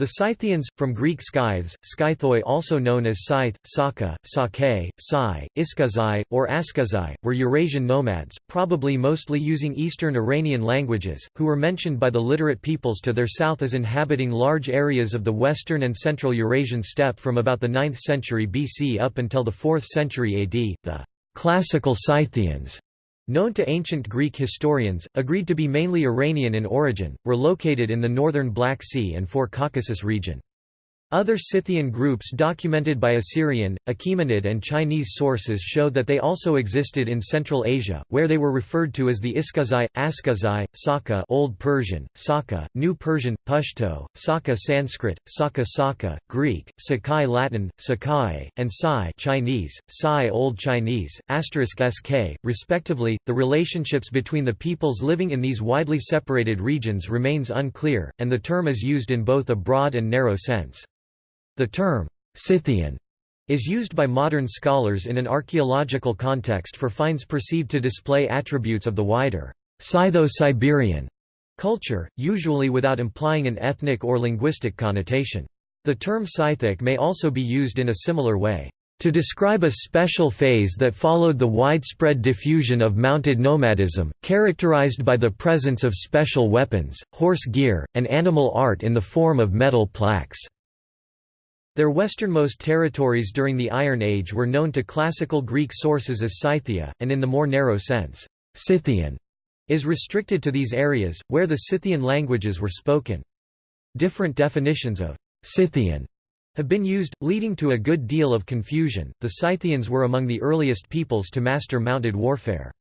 The Scythians, from Greek scythes, scythoi also known as scythe, saka, sake, sai, iskazai, or askazai, were Eurasian nomads, probably mostly using Eastern Iranian languages, who were mentioned by the literate peoples to their south as inhabiting large areas of the western and central Eurasian steppe from about the 9th century BC up until the 4th century AD. The classical Scythians known to ancient Greek historians, agreed to be mainly Iranian in origin, were located in the northern Black Sea and Caucasus region. Other Scythian groups documented by Assyrian, Achaemenid and Chinese sources show that they also existed in Central Asia, where they were referred to as the Iskazai, Askazai, Saka Old Persian, Saka, New Persian, Pashto, Saka Sanskrit, Saka Saka, Greek, Sakai Latin, Sakai, and Sai Chinese, Sai Old Chinese, asterisk sk, respectively. The relationships between the peoples living in these widely separated regions remains unclear, and the term is used in both a broad and narrow sense. The term, Scythian, is used by modern scholars in an archaeological context for finds perceived to display attributes of the wider Scytho-Siberian culture, usually without implying an ethnic or linguistic connotation. The term Scythic may also be used in a similar way, to describe a special phase that followed the widespread diffusion of mounted nomadism, characterized by the presence of special weapons, horse gear, and animal art in the form of metal plaques. Their westernmost territories during the Iron Age were known to classical Greek sources as Scythia, and in the more narrow sense, Scythian is restricted to these areas, where the Scythian languages were spoken. Different definitions of Scythian have been used, leading to a good deal of confusion. The Scythians were among the earliest peoples to master mounted warfare.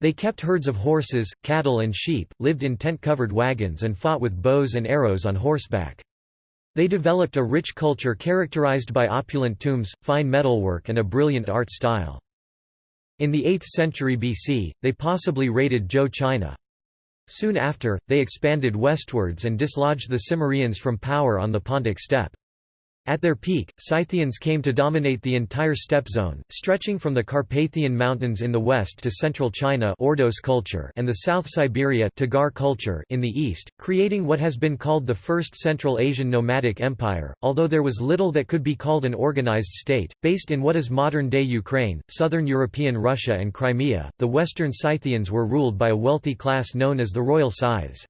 They kept herds of horses, cattle, and sheep, lived in tent covered wagons, and fought with bows and arrows on horseback. They developed a rich culture characterized by opulent tombs, fine metalwork and a brilliant art style. In the 8th century BC, they possibly raided Zhou China. Soon after, they expanded westwards and dislodged the Cimmerians from power on the Pontic steppe. At their peak, Scythians came to dominate the entire steppe zone, stretching from the Carpathian Mountains in the west to central China Ordos culture and the South Siberia Tagar culture in the east, creating what has been called the First Central Asian Nomadic Empire, although there was little that could be called an organized state. Based in what is modern-day Ukraine, southern European Russia and Crimea, the western Scythians were ruled by a wealthy class known as the Royal Scythes.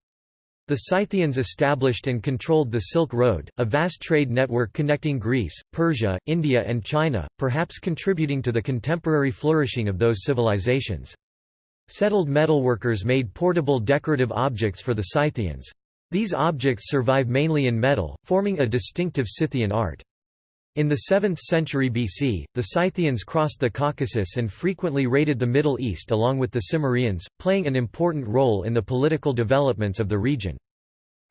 The Scythians established and controlled the Silk Road, a vast trade network connecting Greece, Persia, India and China, perhaps contributing to the contemporary flourishing of those civilizations. Settled metalworkers made portable decorative objects for the Scythians. These objects survive mainly in metal, forming a distinctive Scythian art. In the 7th century BC, the Scythians crossed the Caucasus and frequently raided the Middle East along with the Cimmerians, playing an important role in the political developments of the region.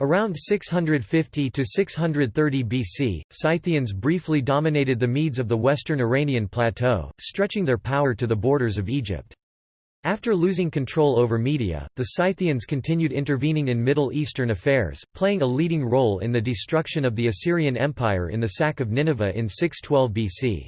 Around 650 to 630 BC, Scythians briefly dominated the Medes of the western Iranian plateau, stretching their power to the borders of Egypt. After losing control over Media, the Scythians continued intervening in Middle Eastern affairs, playing a leading role in the destruction of the Assyrian Empire in the sack of Nineveh in 612 BC.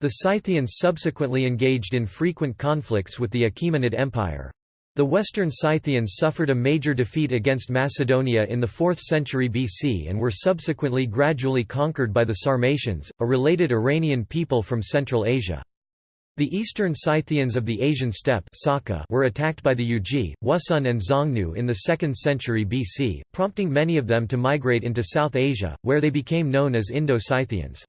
The Scythians subsequently engaged in frequent conflicts with the Achaemenid Empire. The Western Scythians suffered a major defeat against Macedonia in the 4th century BC and were subsequently gradually conquered by the Sarmatians, a related Iranian people from Central Asia. The eastern Scythians of the Asian steppe were attacked by the Yuezhi, Wusun and Xiongnu in the 2nd century BC, prompting many of them to migrate into South Asia, where they became known as Indo-Scythians.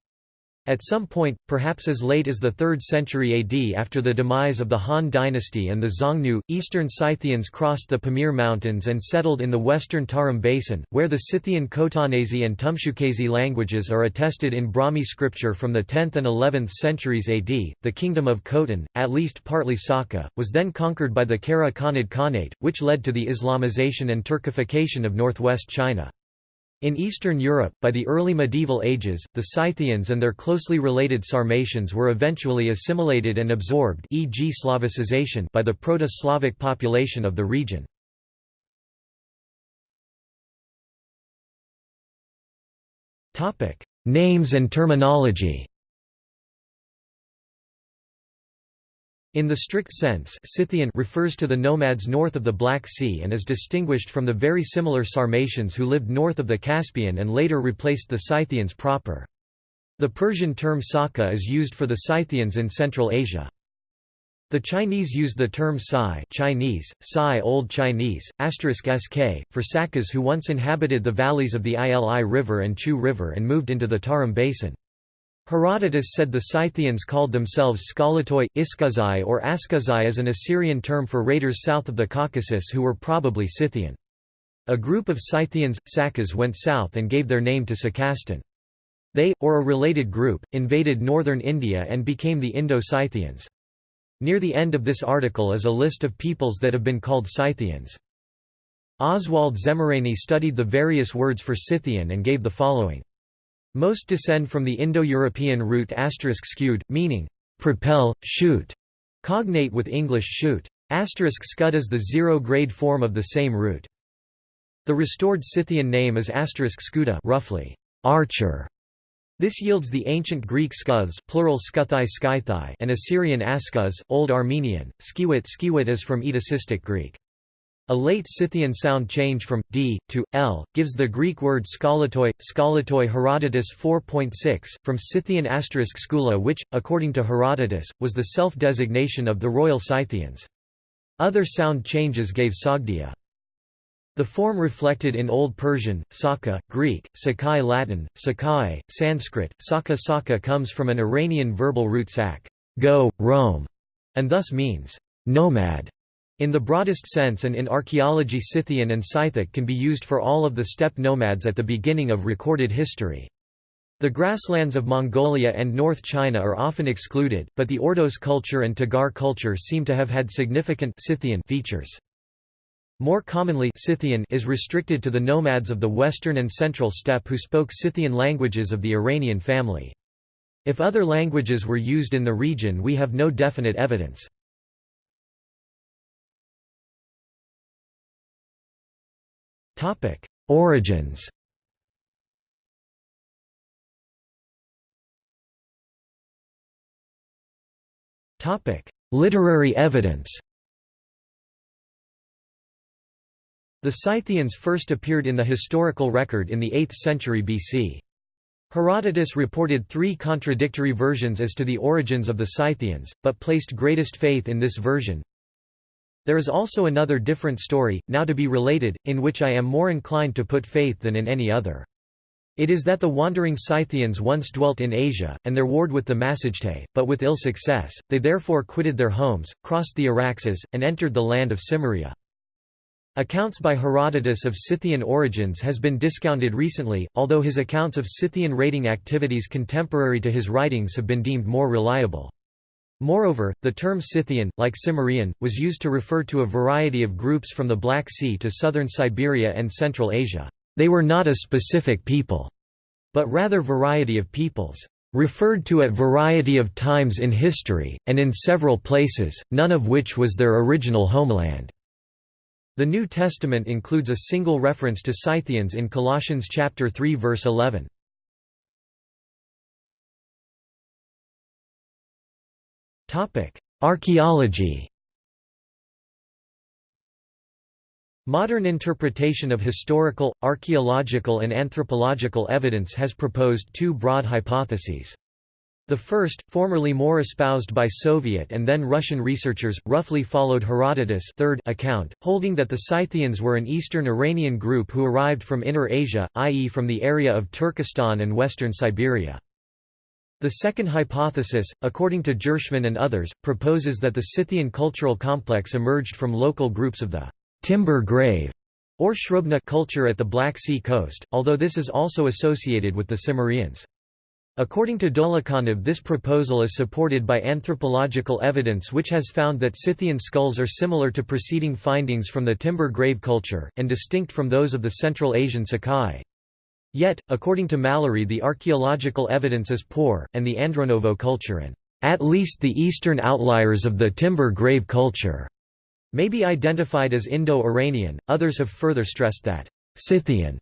At some point, perhaps as late as the 3rd century AD after the demise of the Han dynasty and the Xiongnu, eastern Scythians crossed the Pamir Mountains and settled in the western Tarim Basin, where the Scythian Khotanese and Tumshuqese languages are attested in Brahmi scripture from the 10th and 11th centuries AD. The kingdom of Khotan, at least partly Saka, was then conquered by the Kara Khanid Khanate, which led to the Islamization and Turkification of northwest China. In Eastern Europe, by the early medieval ages, the Scythians and their closely related Sarmatians were eventually assimilated and absorbed e.g. Slavicization by the Proto-Slavic population of the region. Names and terminology In the strict sense Scythian refers to the nomads north of the Black Sea and is distinguished from the very similar Sarmatians who lived north of the Caspian and later replaced the Scythians proper. The Persian term Saka is used for the Scythians in Central Asia. The Chinese used the term Sai Chinese, Sai Old Chinese, *sk, for Sakas who once inhabited the valleys of the Ili River and Chu River and moved into the Tarim Basin. Herodotus said the Scythians called themselves Skolatoi, Iskazai or Askazai as an Assyrian term for raiders south of the Caucasus who were probably Scythian. A group of Scythians, Sakas went south and gave their name to Sakastan. They, or a related group, invaded northern India and became the Indo-Scythians. Near the end of this article is a list of peoples that have been called Scythians. Oswald Szemerény studied the various words for Scythian and gave the following. Most descend from the Indo-European root asterisk skewed, meaning, propel, shoot, cognate with English shoot. Asterisk Scud is the zero-grade form of the same root. The restored Scythian name is asterisk scuda roughly, archer. This yields the ancient Greek skuz plural skuthai skythai and Assyrian askuz, Old Armenian, skiwit skiwit is from Edasistic Greek. A late Scythian sound change from d to l gives the Greek word skolatoi, skolatoi Herodotus 4.6, from Scythian asterisk skula which, according to Herodotus, was the self-designation of the royal Scythians. Other sound changes gave Sogdia. The form reflected in Old Persian, Saka, Greek, Sakai Latin, Sakai, Sanskrit, Saka Saka comes from an Iranian verbal root sak, go, roam, and thus means nomad. In the broadest sense and in archaeology Scythian and Scythic can be used for all of the steppe nomads at the beginning of recorded history. The grasslands of Mongolia and North China are often excluded, but the Ordos culture and Tagar culture seem to have had significant Scythian features. More commonly Scythian is restricted to the nomads of the western and central steppe who spoke Scythian languages of the Iranian family. If other languages were used in the region we have no definite evidence. Topic: Origins. Topic: Literary evidence. The Scythians first appeared in the historical record in the 8th century BC. Herodotus reported three contradictory versions as to the origins of the Scythians, but placed greatest faith in this version, there is also another different story, now to be related, in which I am more inclined to put faith than in any other. It is that the wandering Scythians once dwelt in Asia, and there warred with the Massagetae, but with ill success, they therefore quitted their homes, crossed the Araxes, and entered the land of Cimmeria. Accounts by Herodotus of Scythian origins has been discounted recently, although his accounts of Scythian raiding activities contemporary to his writings have been deemed more reliable. Moreover, the term Scythian, like Cimmerian, was used to refer to a variety of groups from the Black Sea to southern Siberia and Central Asia. They were not a specific people, but rather a variety of peoples, referred to at variety of times in history, and in several places, none of which was their original homeland. The New Testament includes a single reference to Scythians in Colossians chapter 3 verse 11. Topic: Archaeology. Modern interpretation of historical, archaeological and anthropological evidence has proposed two broad hypotheses. The first, formerly more espoused by Soviet and then Russian researchers, roughly followed Herodotus' third account, holding that the Scythians were an eastern Iranian group who arrived from Inner Asia, i.e. from the area of Turkestan and western Siberia. The second hypothesis, according to Ghirshman and others, proposes that the Scythian cultural complex emerged from local groups of the timber grave or Srubna culture at the Black Sea coast, although this is also associated with the Cimmerians. According to Dolukhanov this proposal is supported by anthropological evidence which has found that Scythian skulls are similar to preceding findings from the timber grave culture, and distinct from those of the Central Asian Sakai. Yet, according to Mallory the archaeological evidence is poor, and the Andronovo culture and at least the eastern outliers of the timber grave culture may be identified as Indo-Iranian. Others have further stressed that Scythian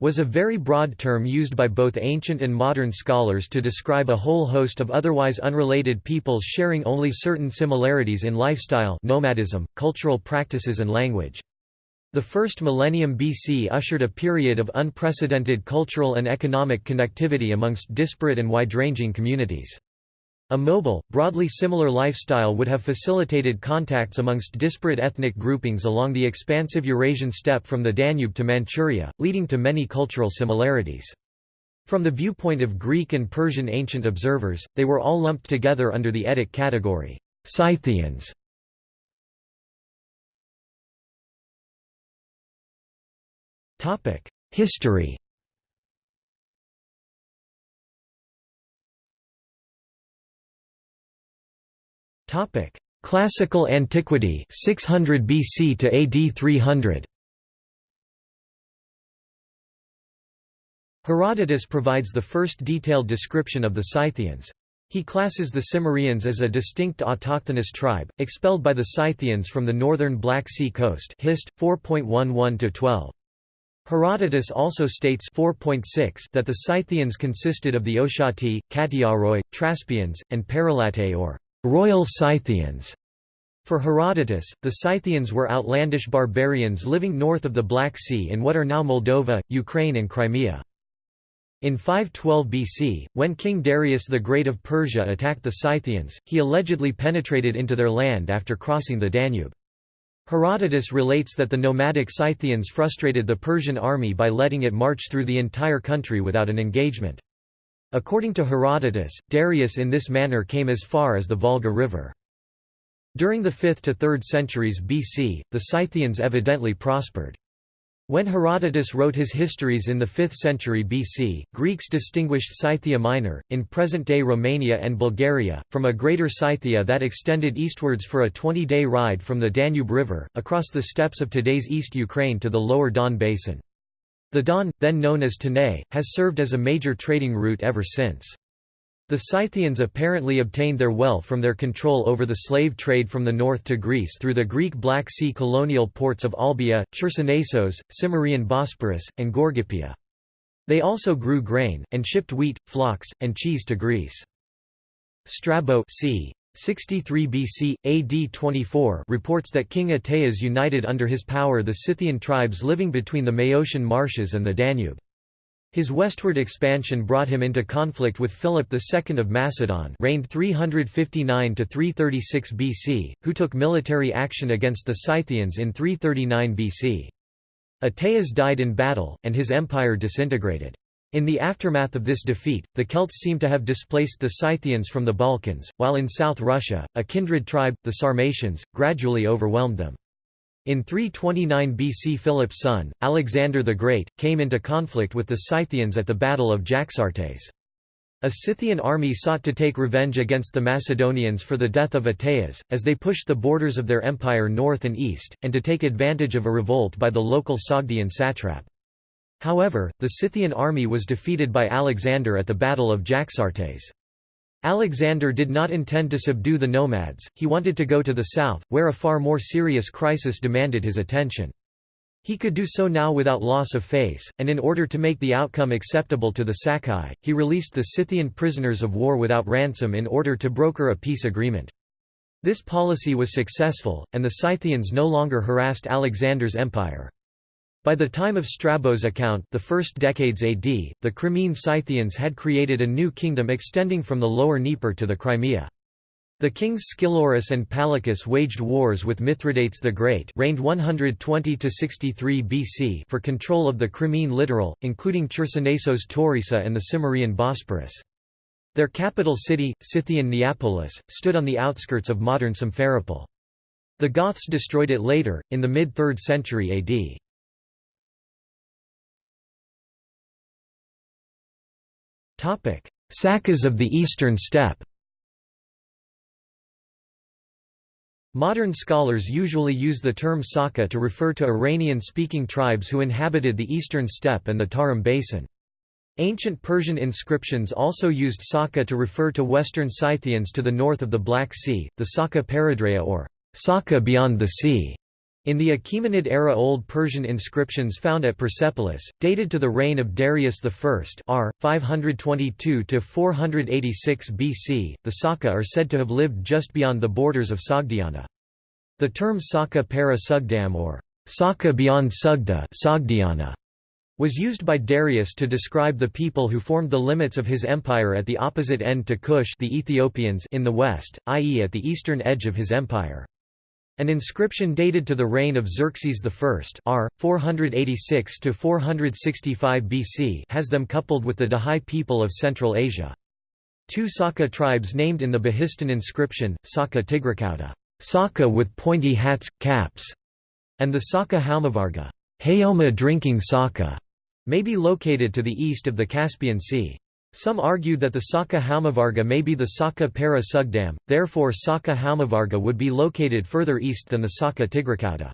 was a very broad term used by both ancient and modern scholars to describe a whole host of otherwise unrelated peoples sharing only certain similarities in lifestyle nomadism, cultural practices and language. The first millennium BC ushered a period of unprecedented cultural and economic connectivity amongst disparate and wide-ranging communities. A mobile, broadly similar lifestyle would have facilitated contacts amongst disparate ethnic groupings along the expansive Eurasian steppe from the Danube to Manchuria, leading to many cultural similarities. From the viewpoint of Greek and Persian ancient observers, they were all lumped together under the Etic category, Scythians. History Topic: Classical Antiquity 600 BC to AD 300. Herodotus provides the first detailed description of the Scythians. He classes the Cimmerians as a distinct autochthonous tribe, expelled by the Scythians from the northern Black Sea coast Hist. 4.11–12. Herodotus also states 4.6 that the Scythians consisted of the Oshati, Katiaroi, Traspians, and Paralatae or royal Scythians. For Herodotus, the Scythians were outlandish barbarians living north of the Black Sea in what are now Moldova, Ukraine and Crimea. In 512 BC, when King Darius the Great of Persia attacked the Scythians, he allegedly penetrated into their land after crossing the Danube. Herodotus relates that the nomadic Scythians frustrated the Persian army by letting it march through the entire country without an engagement. According to Herodotus, Darius in this manner came as far as the Volga River. During the 5th to 3rd centuries BC, the Scythians evidently prospered. When Herodotus wrote his histories in the 5th century BC, Greeks distinguished Scythia Minor, in present-day Romania and Bulgaria, from a greater Scythia that extended eastwards for a 20-day ride from the Danube River, across the steppes of today's East Ukraine to the lower Don Basin. The Don, then known as Tanais, has served as a major trading route ever since. The Scythians apparently obtained their wealth from their control over the slave trade from the north to Greece through the Greek Black Sea colonial ports of Olbia, Chersonesos, Cimmerian Bosporus, and Gorgippia. They also grew grain, and shipped wheat, flocks, and cheese to Greece. Strabo c. 63 BC, AD 24 reports that King Ateas united under his power the Scythian tribes living between the Maeotian marshes and the Danube. His westward expansion brought him into conflict with Philip II of Macedon reigned 359–336 BC, who took military action against the Scythians in 339 BC. Ateas died in battle, and his empire disintegrated. In the aftermath of this defeat, the Celts seem to have displaced the Scythians from the Balkans, while in South Russia, a kindred tribe, the Sarmatians, gradually overwhelmed them. In 329 BC Philip's son, Alexander the Great, came into conflict with the Scythians at the Battle of Jaxartes. A Scythian army sought to take revenge against the Macedonians for the death of Ateas, as they pushed the borders of their empire north and east, and to take advantage of a revolt by the local Sogdian satrap. However, the Scythian army was defeated by Alexander at the Battle of Jaxartes. Alexander did not intend to subdue the nomads, he wanted to go to the south, where a far more serious crisis demanded his attention. He could do so now without loss of face, and in order to make the outcome acceptable to the Sacae, he released the Scythian prisoners of war without ransom in order to broker a peace agreement. This policy was successful, and the Scythians no longer harassed Alexander's empire. By the time of Strabo's account the first decades AD, the Crimean Scythians had created a new kingdom extending from the lower Dnieper to the Crimea. The kings Scilurus and Palakus waged wars with Mithridates the Great reigned 120–63 BC for control of the Crimean littoral, including Chersonesos Taurica and the Cimmerian Bosporus. Their capital city, Scythian Neapolis, stood on the outskirts of modern Simferopol. The Goths destroyed it later, in the mid-3rd century AD. Sakas of the Eastern Steppe Modern scholars usually use the term Saka to refer to Iranian-speaking tribes who inhabited the eastern steppe and the Tarim basin. Ancient Persian inscriptions also used Saka to refer to western Scythians to the north of the Black Sea, the Saka Peridrea or Saka beyond the sea. In the Achaemenid-era Old Persian inscriptions found at Persepolis, dated to the reign of Darius I r. 522–486 BC, the Saka are said to have lived just beyond the borders of Sogdiana. The term Saka para Sugdam or Saka beyond Sugda Sogdiana was used by Darius to describe the people who formed the limits of his empire at the opposite end to Kush the Ethiopians in the west, i.e. at the eastern edge of his empire. An inscription dated to the reign of Xerxes I r. 486–465 BC has them coupled with the Dahai people of Central Asia. Two Saka tribes named in the Behistun inscription, Saka Tigrakauta Saka with pointy hats, caps, and the Saka Haumavarga Haoma drinking Saka, may be located to the east of the Caspian Sea. Some argued that the Saka Haumavarga may be the Saka Para Sugdam, therefore Saka Haumavarga would be located further east than the Saka Tigrakauta.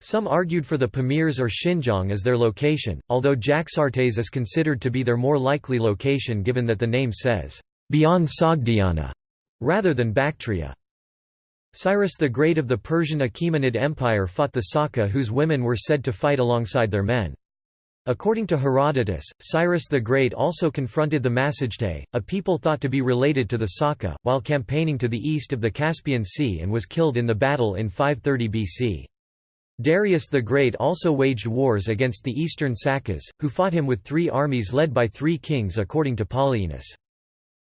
Some argued for the Pamirs or Xinjiang as their location, although Jaxartes is considered to be their more likely location given that the name says, "...beyond Sogdiana", rather than Bactria. Cyrus the Great of the Persian Achaemenid Empire fought the Saka whose women were said to fight alongside their men. According to Herodotus, Cyrus the Great also confronted the Massagetæ, a people thought to be related to the Saka, while campaigning to the east of the Caspian Sea and was killed in the battle in 530 BC. Darius the Great also waged wars against the eastern Sakas, who fought him with three armies led by three kings according to Polyaenus.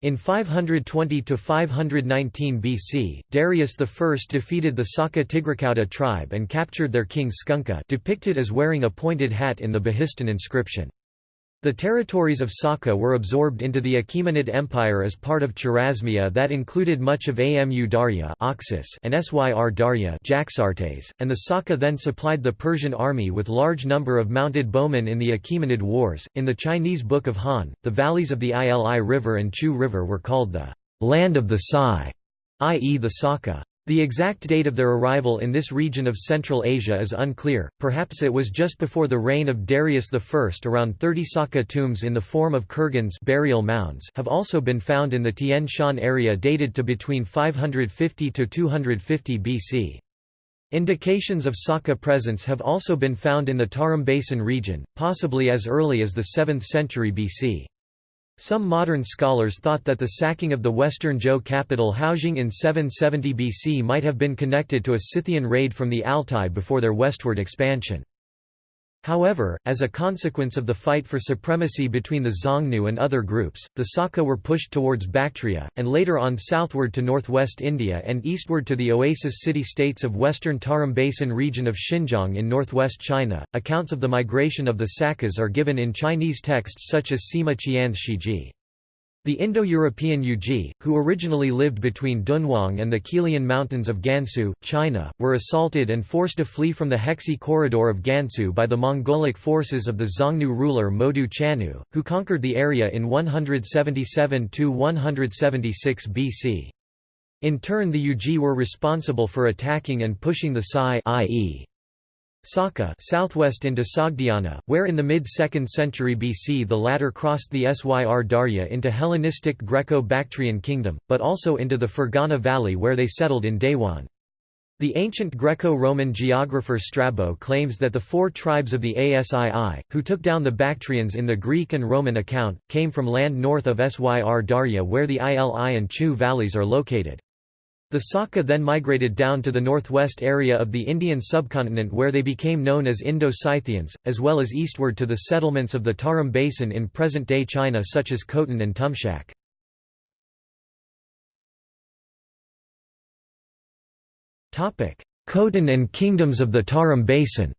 In 520–519 BC, Darius I defeated the Saka Tigrakauta tribe and captured their king Skunka depicted as wearing a pointed hat in the Behistun inscription. The territories of Saka were absorbed into the Achaemenid Empire as part of Chorasmia that included much of Amu Darya and Syr Darya and the Saka then supplied the Persian army with large number of mounted bowmen in the Achaemenid Wars. In the Chinese Book of Han, the valleys of the Ili River and Chu River were called the land of the Sai, i.e. the Saka. The exact date of their arrival in this region of Central Asia is unclear, perhaps it was just before the reign of Darius I. Around 30 Saka tombs in the form of kurgans burial mounds have also been found in the Tian Shan area dated to between 550 to 250 BC. Indications of Saka presence have also been found in the Tarim Basin region, possibly as early as the 7th century BC. Some modern scholars thought that the sacking of the western Zhou capital Haojing in 770 BC might have been connected to a Scythian raid from the Altai before their westward expansion. However, as a consequence of the fight for supremacy between the Xiongnu and other groups, the Saka were pushed towards Bactria, and later on southward to northwest India and eastward to the oasis city-states of western Tarim Basin region of Xinjiang in northwest China. Accounts of the migration of the Sakas are given in Chinese texts such as Sima Qian's Shiji. The Indo-European Yuezhi, who originally lived between Dunhuang and the Qilian Mountains of Gansu, China, were assaulted and forced to flee from the Hexi corridor of Gansu by the Mongolic forces of the Xiongnu ruler Modu Chanyu, who conquered the area in 177–176 BC. In turn the Yuezhi were responsible for attacking and pushing the Sai i.e. Saka southwest into Sogdiana, where in the mid-2nd century BC the latter crossed the Syr Darya into Hellenistic Greco-Bactrian kingdom, but also into the Fergana valley where they settled in Dayuan. The ancient Greco-Roman geographer Strabo claims that the four tribes of the Asii, who took down the Bactrians in the Greek and Roman account, came from land north of Syr Darya where the Ili and Chu valleys are located. The Saka then migrated down to the northwest area of the Indian subcontinent where they became known as Indo-Scythians, as well as eastward to the settlements of the Tarim Basin in present-day China such as Khotan and Tumshuq. Khotan and kingdoms of the Tarim Basin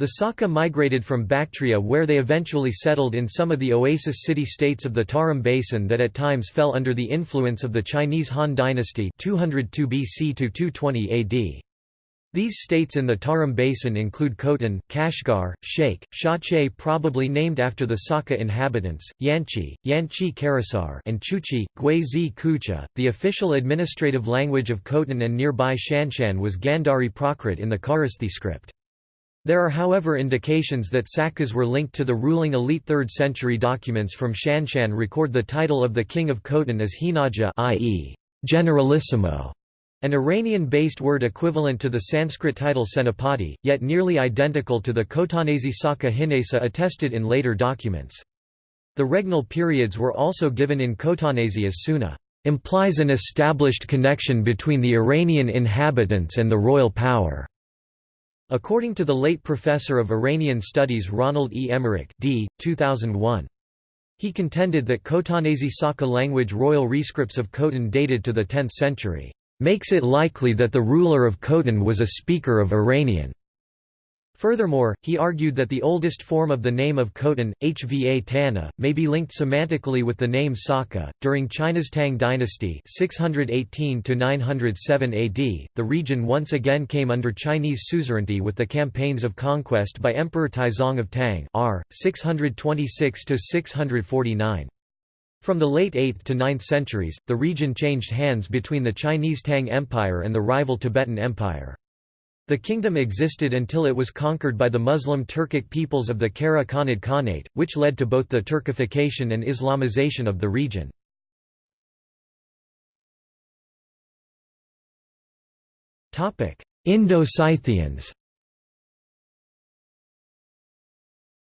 The Saka migrated from Bactria where they eventually settled in some of the oasis city-states of the Tarim Basin that at times fell under the influence of the Chinese Han dynasty 202 BC to 220 AD. These states in the Tarim Basin include Khotan, Kashgar, Sheikh, Shache probably named after the Saka inhabitants, Yanchi, Yanchi Karasar and Chuchi, Guizi Kucha. The official administrative language of Khotan and nearby Shanshan was Gandhari Prakrit in the Kharosthi script. There are however indications that Sakas were linked to the ruling elite 3rd century documents from Shanshan record the title of the king of Khotan as Hinaja i.e. Generalissimo. An Iranian-based word equivalent to the Sanskrit title Senapati, yet nearly identical to the Khotanese Saka Hinesa attested in later documents. The regnal periods were also given in Khotanese as Suna implies an established connection between the Iranian inhabitants and the royal power. According to the late professor of Iranian studies Ronald E. Emmerick d. 2001. He contended that Khotanese Saka language royal rescripts of Khotan dated to the 10th century, "...makes it likely that the ruler of Khotan was a speaker of Iranian." Furthermore, he argued that the oldest form of the name of Khotan, Hva Tana, may be linked semantically with the name Saka. During China's Tang dynasty (618 907 AD), the region once again came under Chinese suzerainty with the campaigns of conquest by Emperor Taizong of Tang (r. 626 649). From the late 8th to 9th centuries, the region changed hands between the Chinese Tang Empire and the rival Tibetan Empire. The kingdom existed until it was conquered by the Muslim Turkic peoples of the Kara Khanid Khanate, which led to both the Turkification and Islamization of the region. Indo-Scythians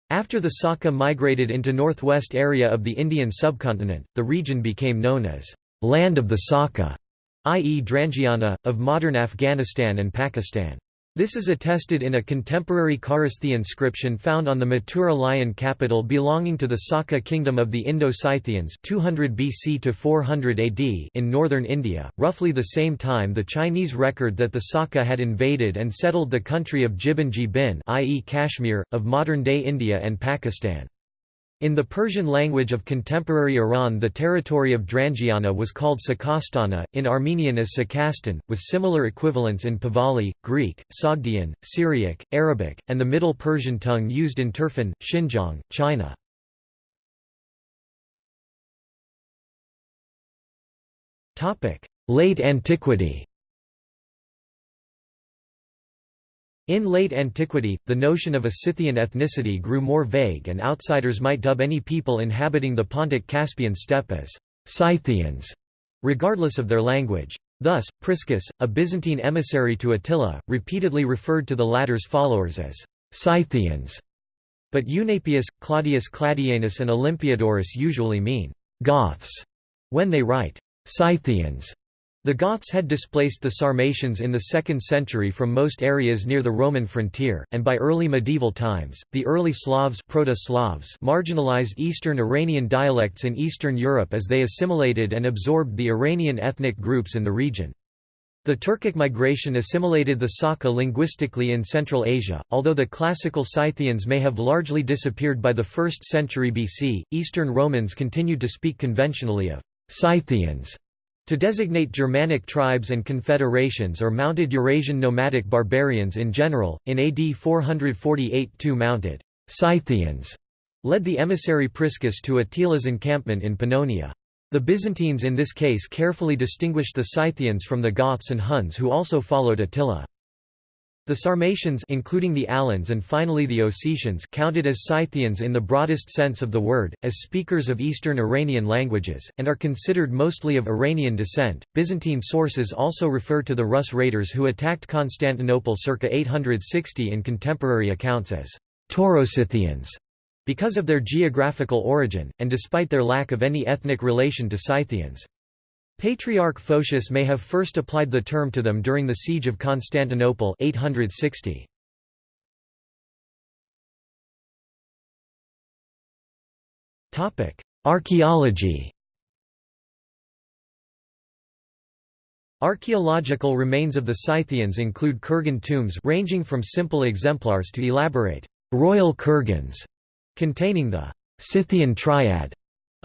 After the Saka migrated into northwest area of the Indian subcontinent, the region became known as «Land of the Saka», i.e. Drangiana, of modern Afghanistan and Pakistan. This is attested in a contemporary Kharosthi inscription found on the Mathura lion capital belonging to the Saka kingdom of the Indo-Scythians 200 BC to 400 AD in northern India, roughly the same time the Chinese record that the Saka had invaded and settled the country of Jibanji Bin i.e. Kashmir, of modern-day India and Pakistan. In the Persian language of contemporary Iran the territory of Drangiana was called Sakastana, in Armenian as Sakastan, with similar equivalents in Pahlavi, Greek, Sogdian, Syriac, Arabic, and the Middle Persian tongue used in Turfan, Xinjiang, China. Late antiquity In late antiquity, the notion of a Scythian ethnicity grew more vague and outsiders might dub any people inhabiting the Pontic-Caspian steppe as Scythians, regardless of their language. Thus, Priscus, a Byzantine emissary to Attila, repeatedly referred to the latter's followers as Scythians. But Eunapius, Claudius Claudianus and Olympiodorus usually mean Goths when they write Scythians. The Goths had displaced the Sarmatians in the 2nd century from most areas near the Roman frontier, and by early medieval times, the early Slavs, Proto-Slavs marginalized Eastern Iranian dialects in Eastern Europe as they assimilated and absorbed the Iranian ethnic groups in the region. The Turkic migration assimilated the Saka linguistically in Central Asia, although the classical Scythians may have largely disappeared by the 1st century BC, Eastern Romans continued to speak conventionally of Scythians to designate Germanic tribes and confederations or mounted Eurasian nomadic barbarians in general, in AD 448 two mounted Scythians led the emissary Priscus to Attila's encampment in Pannonia. The Byzantines in this case carefully distinguished the Scythians from the Goths and Huns who also followed Attila. The Sarmatians including the Alans and finally the Ossetians counted as Scythians in the broadest sense of the word, as speakers of Eastern Iranian languages, and are considered mostly of Iranian descent. Byzantine sources also refer to the Rus raiders who attacked Constantinople circa 860 in contemporary accounts as Tauroscythians because of their geographical origin, and despite their lack of any ethnic relation to Scythians. Patriarch Photius may have first applied the term to them during the Siege of Constantinople 860. Topic: Archaeology Archaeological remains of the Scythians include kurgan tombs ranging from simple exemplars to elaborate royal kurgans containing the Scythian triad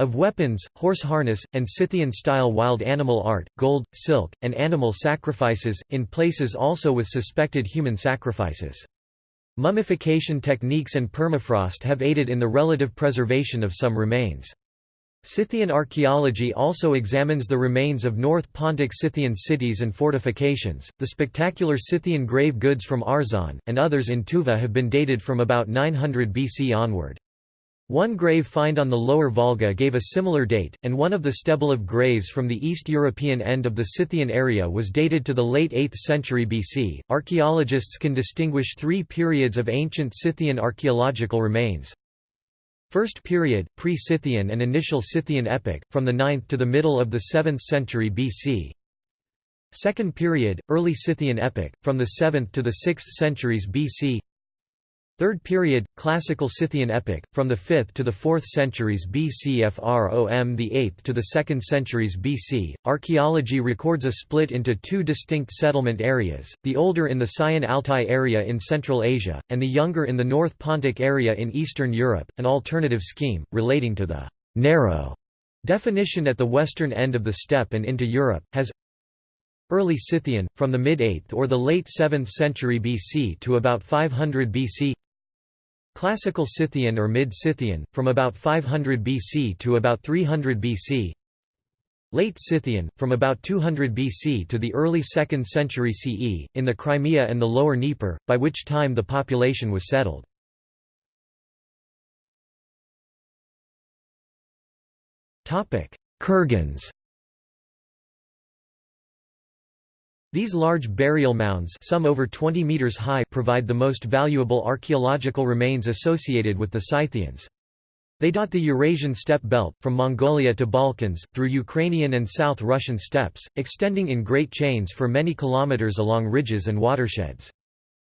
of weapons, horse harness, and Scythian-style wild animal art, gold, silk, and animal sacrifices, in places also with suspected human sacrifices. Mummification techniques and permafrost have aided in the relative preservation of some remains. Scythian archaeology also examines the remains of North Pontic Scythian cities and fortifications. The spectacular Scythian grave goods from Arzan, and others in Tuva have been dated from about 900 BC onward. One grave find on the lower Volga gave a similar date, and one of the Steblev graves from the East European end of the Scythian area was dated to the late 8th century BC. Archaeologists can distinguish three periods of ancient Scythian archaeological remains. First period, pre-Scythian and initial Scythian epoch, from the 9th to the middle of the 7th century BC. Second period, early Scythian epoch, from the 7th to the 6th centuries BC. Third period, Classical Scythian epoch, from the 5th to the 4th centuries BC from the 8th to the 2nd centuries BC. Archaeology records a split into two distinct settlement areas, the older in the Sayan Altai area in Central Asia, and the younger in the North Pontic area in Eastern Europe, an alternative scheme, relating to the narrow definition at the western end of the steppe and into Europe, has Early Scythian, from the mid-8th or the late 7th century BC to about 500 BC Classical Scythian or Mid-Scythian, from about 500 BC to about 300 BC Late Scythian, from about 200 BC to the early 2nd century CE, in the Crimea and the lower Dnieper, by which time the population was settled. Kurgans These large burial mounds some over 20 meters high provide the most valuable archaeological remains associated with the Scythians. They dot the Eurasian steppe belt, from Mongolia to Balkans, through Ukrainian and South Russian steppes, extending in great chains for many kilometers along ridges and watersheds.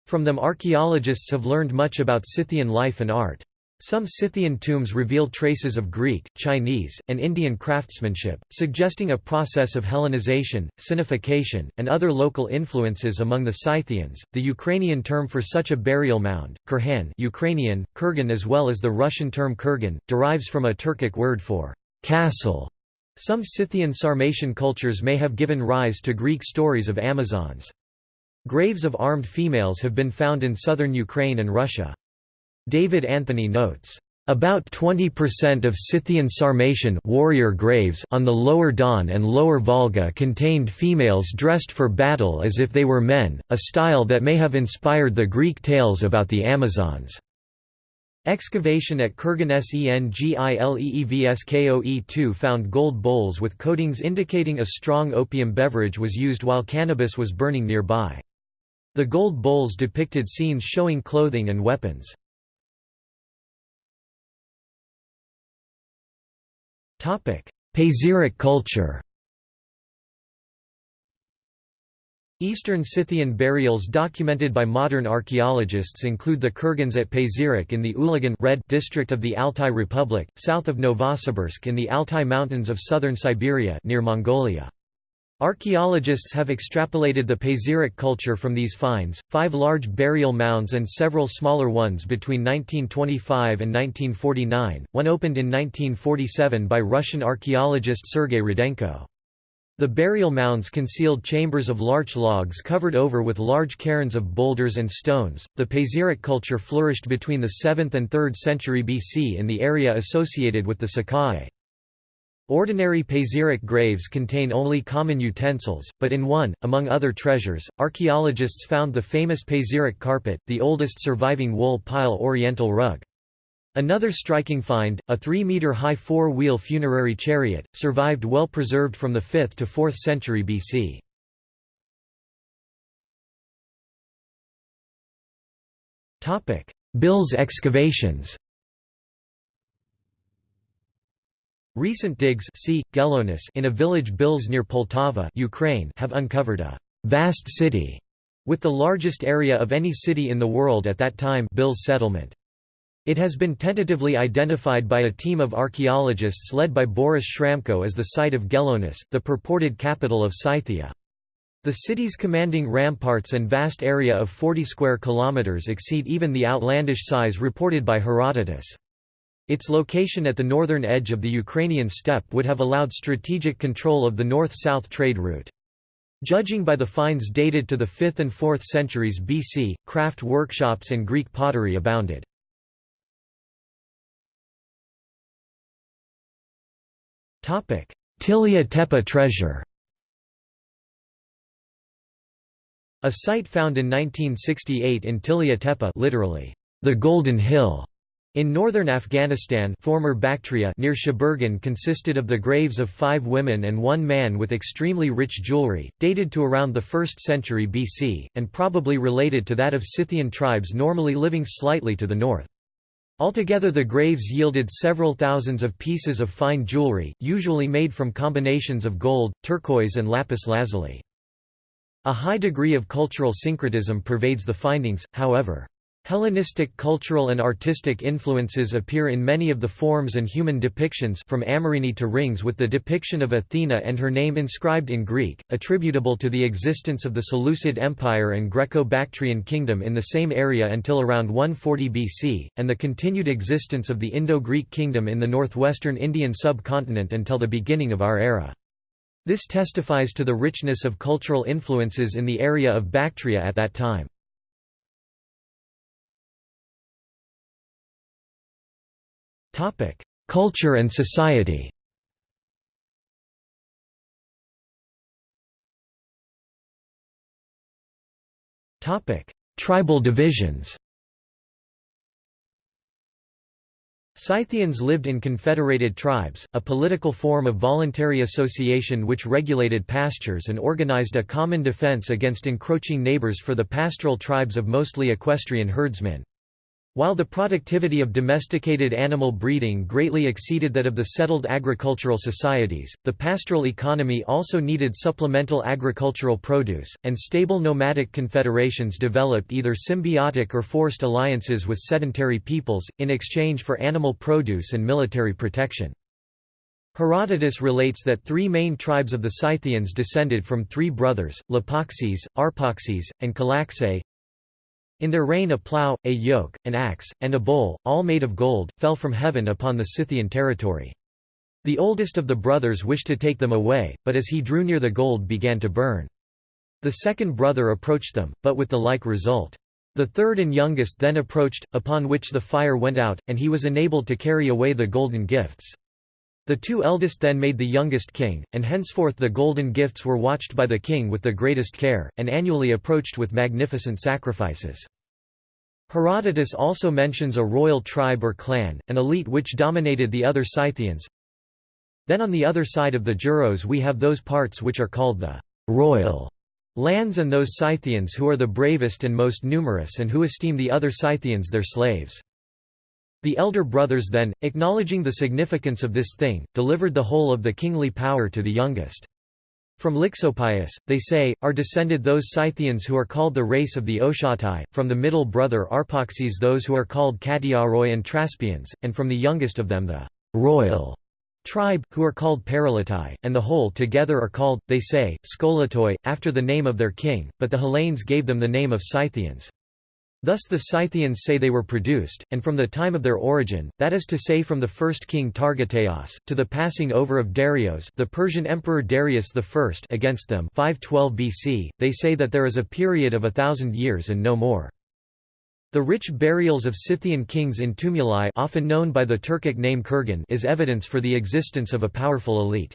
From them archaeologists have learned much about Scythian life and art. Some Scythian tombs reveal traces of Greek, Chinese, and Indian craftsmanship, suggesting a process of Hellenization, Sinification, and other local influences among the Scythians. The Ukrainian term for such a burial mound, kurhan Ukrainian, kurgan as well as the Russian term kurgan, derives from a Turkic word for castle. Some Scythian Sarmatian cultures may have given rise to Greek stories of Amazons. Graves of armed females have been found in southern Ukraine and Russia. David Anthony notes, about 20% of Scythian Sarmatian warrior graves on the lower Don and lower Volga contained females dressed for battle as if they were men, a style that may have inspired the Greek tales about the Amazons. Excavation at Kurgan Sengileevskoe 2 found gold bowls with coatings indicating a strong opium beverage was used while cannabis was burning nearby. The gold bowls depicted scenes showing clothing and weapons. Pazyryk culture Eastern Scythian burials documented by modern archaeologists include the Kurgans at Pazyryk in the Ulagan Red district of the Altai Republic, south of Novosibirsk in the Altai Mountains of southern Siberia near Mongolia. Archaeologists have extrapolated the Pazyryk culture from these finds, five large burial mounds and several smaller ones between 1925 and 1949, one opened in 1947 by Russian archaeologist Sergei Rudenko. The burial mounds concealed chambers of larch logs covered over with large cairns of boulders and stones. The Pazyryk culture flourished between the 7th and 3rd century BC in the area associated with the Sakhae. Ordinary Pazyryk graves contain only common utensils, but in one, among other treasures, archaeologists found the famous Pazyryk carpet, the oldest surviving wool pile oriental rug. Another striking find, a 3-metre-high four-wheel funerary chariot, survived well preserved from the 5th to 4th century BC. Bill's excavations Recent digs see, in a village Bilsk near Poltava Ukraine have uncovered a «vast city» with the largest area of any city in the world at that time Bilsk settlement. It has been tentatively identified by a team of archaeologists led by Boris Shramko as the site of Gelonus, the purported capital of Scythia. The city's commanding ramparts and vast area of 40 square kilometers exceed even the outlandish size reported by Herodotus. Its location at the northern edge of the Ukrainian steppe would have allowed strategic control of the north-south trade route. Judging by the finds dated to the 5th and 4th centuries BC, craft workshops and Greek pottery abounded. Tillya Tepe treasure A site found in 1968 in Tillya Tepe literally, the Golden Hill, In northern Afghanistan former Bactria near Sheberghan consisted of the graves of five women and one man with extremely rich jewelry, dated to around the 1st century BC, and probably related to that of Scythian tribes normally living slightly to the north. Altogether the graves yielded several thousands of pieces of fine jewelry, usually made from combinations of gold, turquoise and lapis lazuli. A high degree of cultural syncretism pervades the findings, however. Hellenistic cultural and artistic influences appear in many of the forms and human depictions from Amorini to rings with the depiction of Athena and her name inscribed in Greek, attributable to the existence of the Seleucid Empire and Greco-Bactrian kingdom in the same area until around 140 BC, and the continued existence of the Indo-Greek kingdom in the northwestern Indian subcontinent until the beginning of our era. This testifies to the richness of cultural influences in the area of Bactria at that time. Topic: Culture and society. Topic: Tribal divisions. Scythians lived in confederated tribes, a political form of voluntary association which regulated pastures and organized a common defense against encroaching neighbors for the pastoral tribes of mostly equestrian herdsmen. While the productivity of domesticated animal breeding greatly exceeded that of the settled agricultural societies, the pastoral economy also needed supplemental agricultural produce, and stable nomadic confederations developed either symbiotic or forced alliances with sedentary peoples, in exchange for animal produce and military protection. Herodotus relates that three main tribes of the Scythians descended from three brothers, Lapaxes, Arpaxes, and Calaxae, in their reign a plough, a yoke, an axe, and a bowl, all made of gold, fell from heaven upon the Scythian territory. The oldest of the brothers wished to take them away, but as he drew near the gold began to burn. The second brother approached them, but with the like result. The third and youngest then approached, upon which the fire went out, and he was enabled to carry away the golden gifts. The two eldest then made the youngest king, and henceforth the golden gifts were watched by the king with the greatest care, and annually approached with magnificent sacrifices. Herodotus also mentions a royal tribe or clan, an elite which dominated the other Scythians. Then on the other side of the Juros we have those parts which are called the royal lands and those Scythians who are the bravest and most numerous and who esteem the other Scythians their slaves. The elder brothers then, acknowledging the significance of this thing, delivered the whole of the kingly power to the youngest. From Lixopius, they say, are descended those Scythians who are called the race of the Ochatai, from the middle brother Arpaxes those who are called Catiaroi and Traspians, and from the youngest of them the royal tribe, who are called Paralitai, and the whole together are called, they say, Skolatoi, after the name of their king, but the Hellenes gave them the name of Scythians. Thus the Scythians say they were produced, and from the time of their origin, that is to say from the first king Targateos, to the passing over of Darius the Persian Emperor Darius I against them 512 BC, they say that there is a period of a thousand years and no more. The rich burials of Scythian kings in tumuli often known by the Turkic name Kurgan is evidence for the existence of a powerful elite.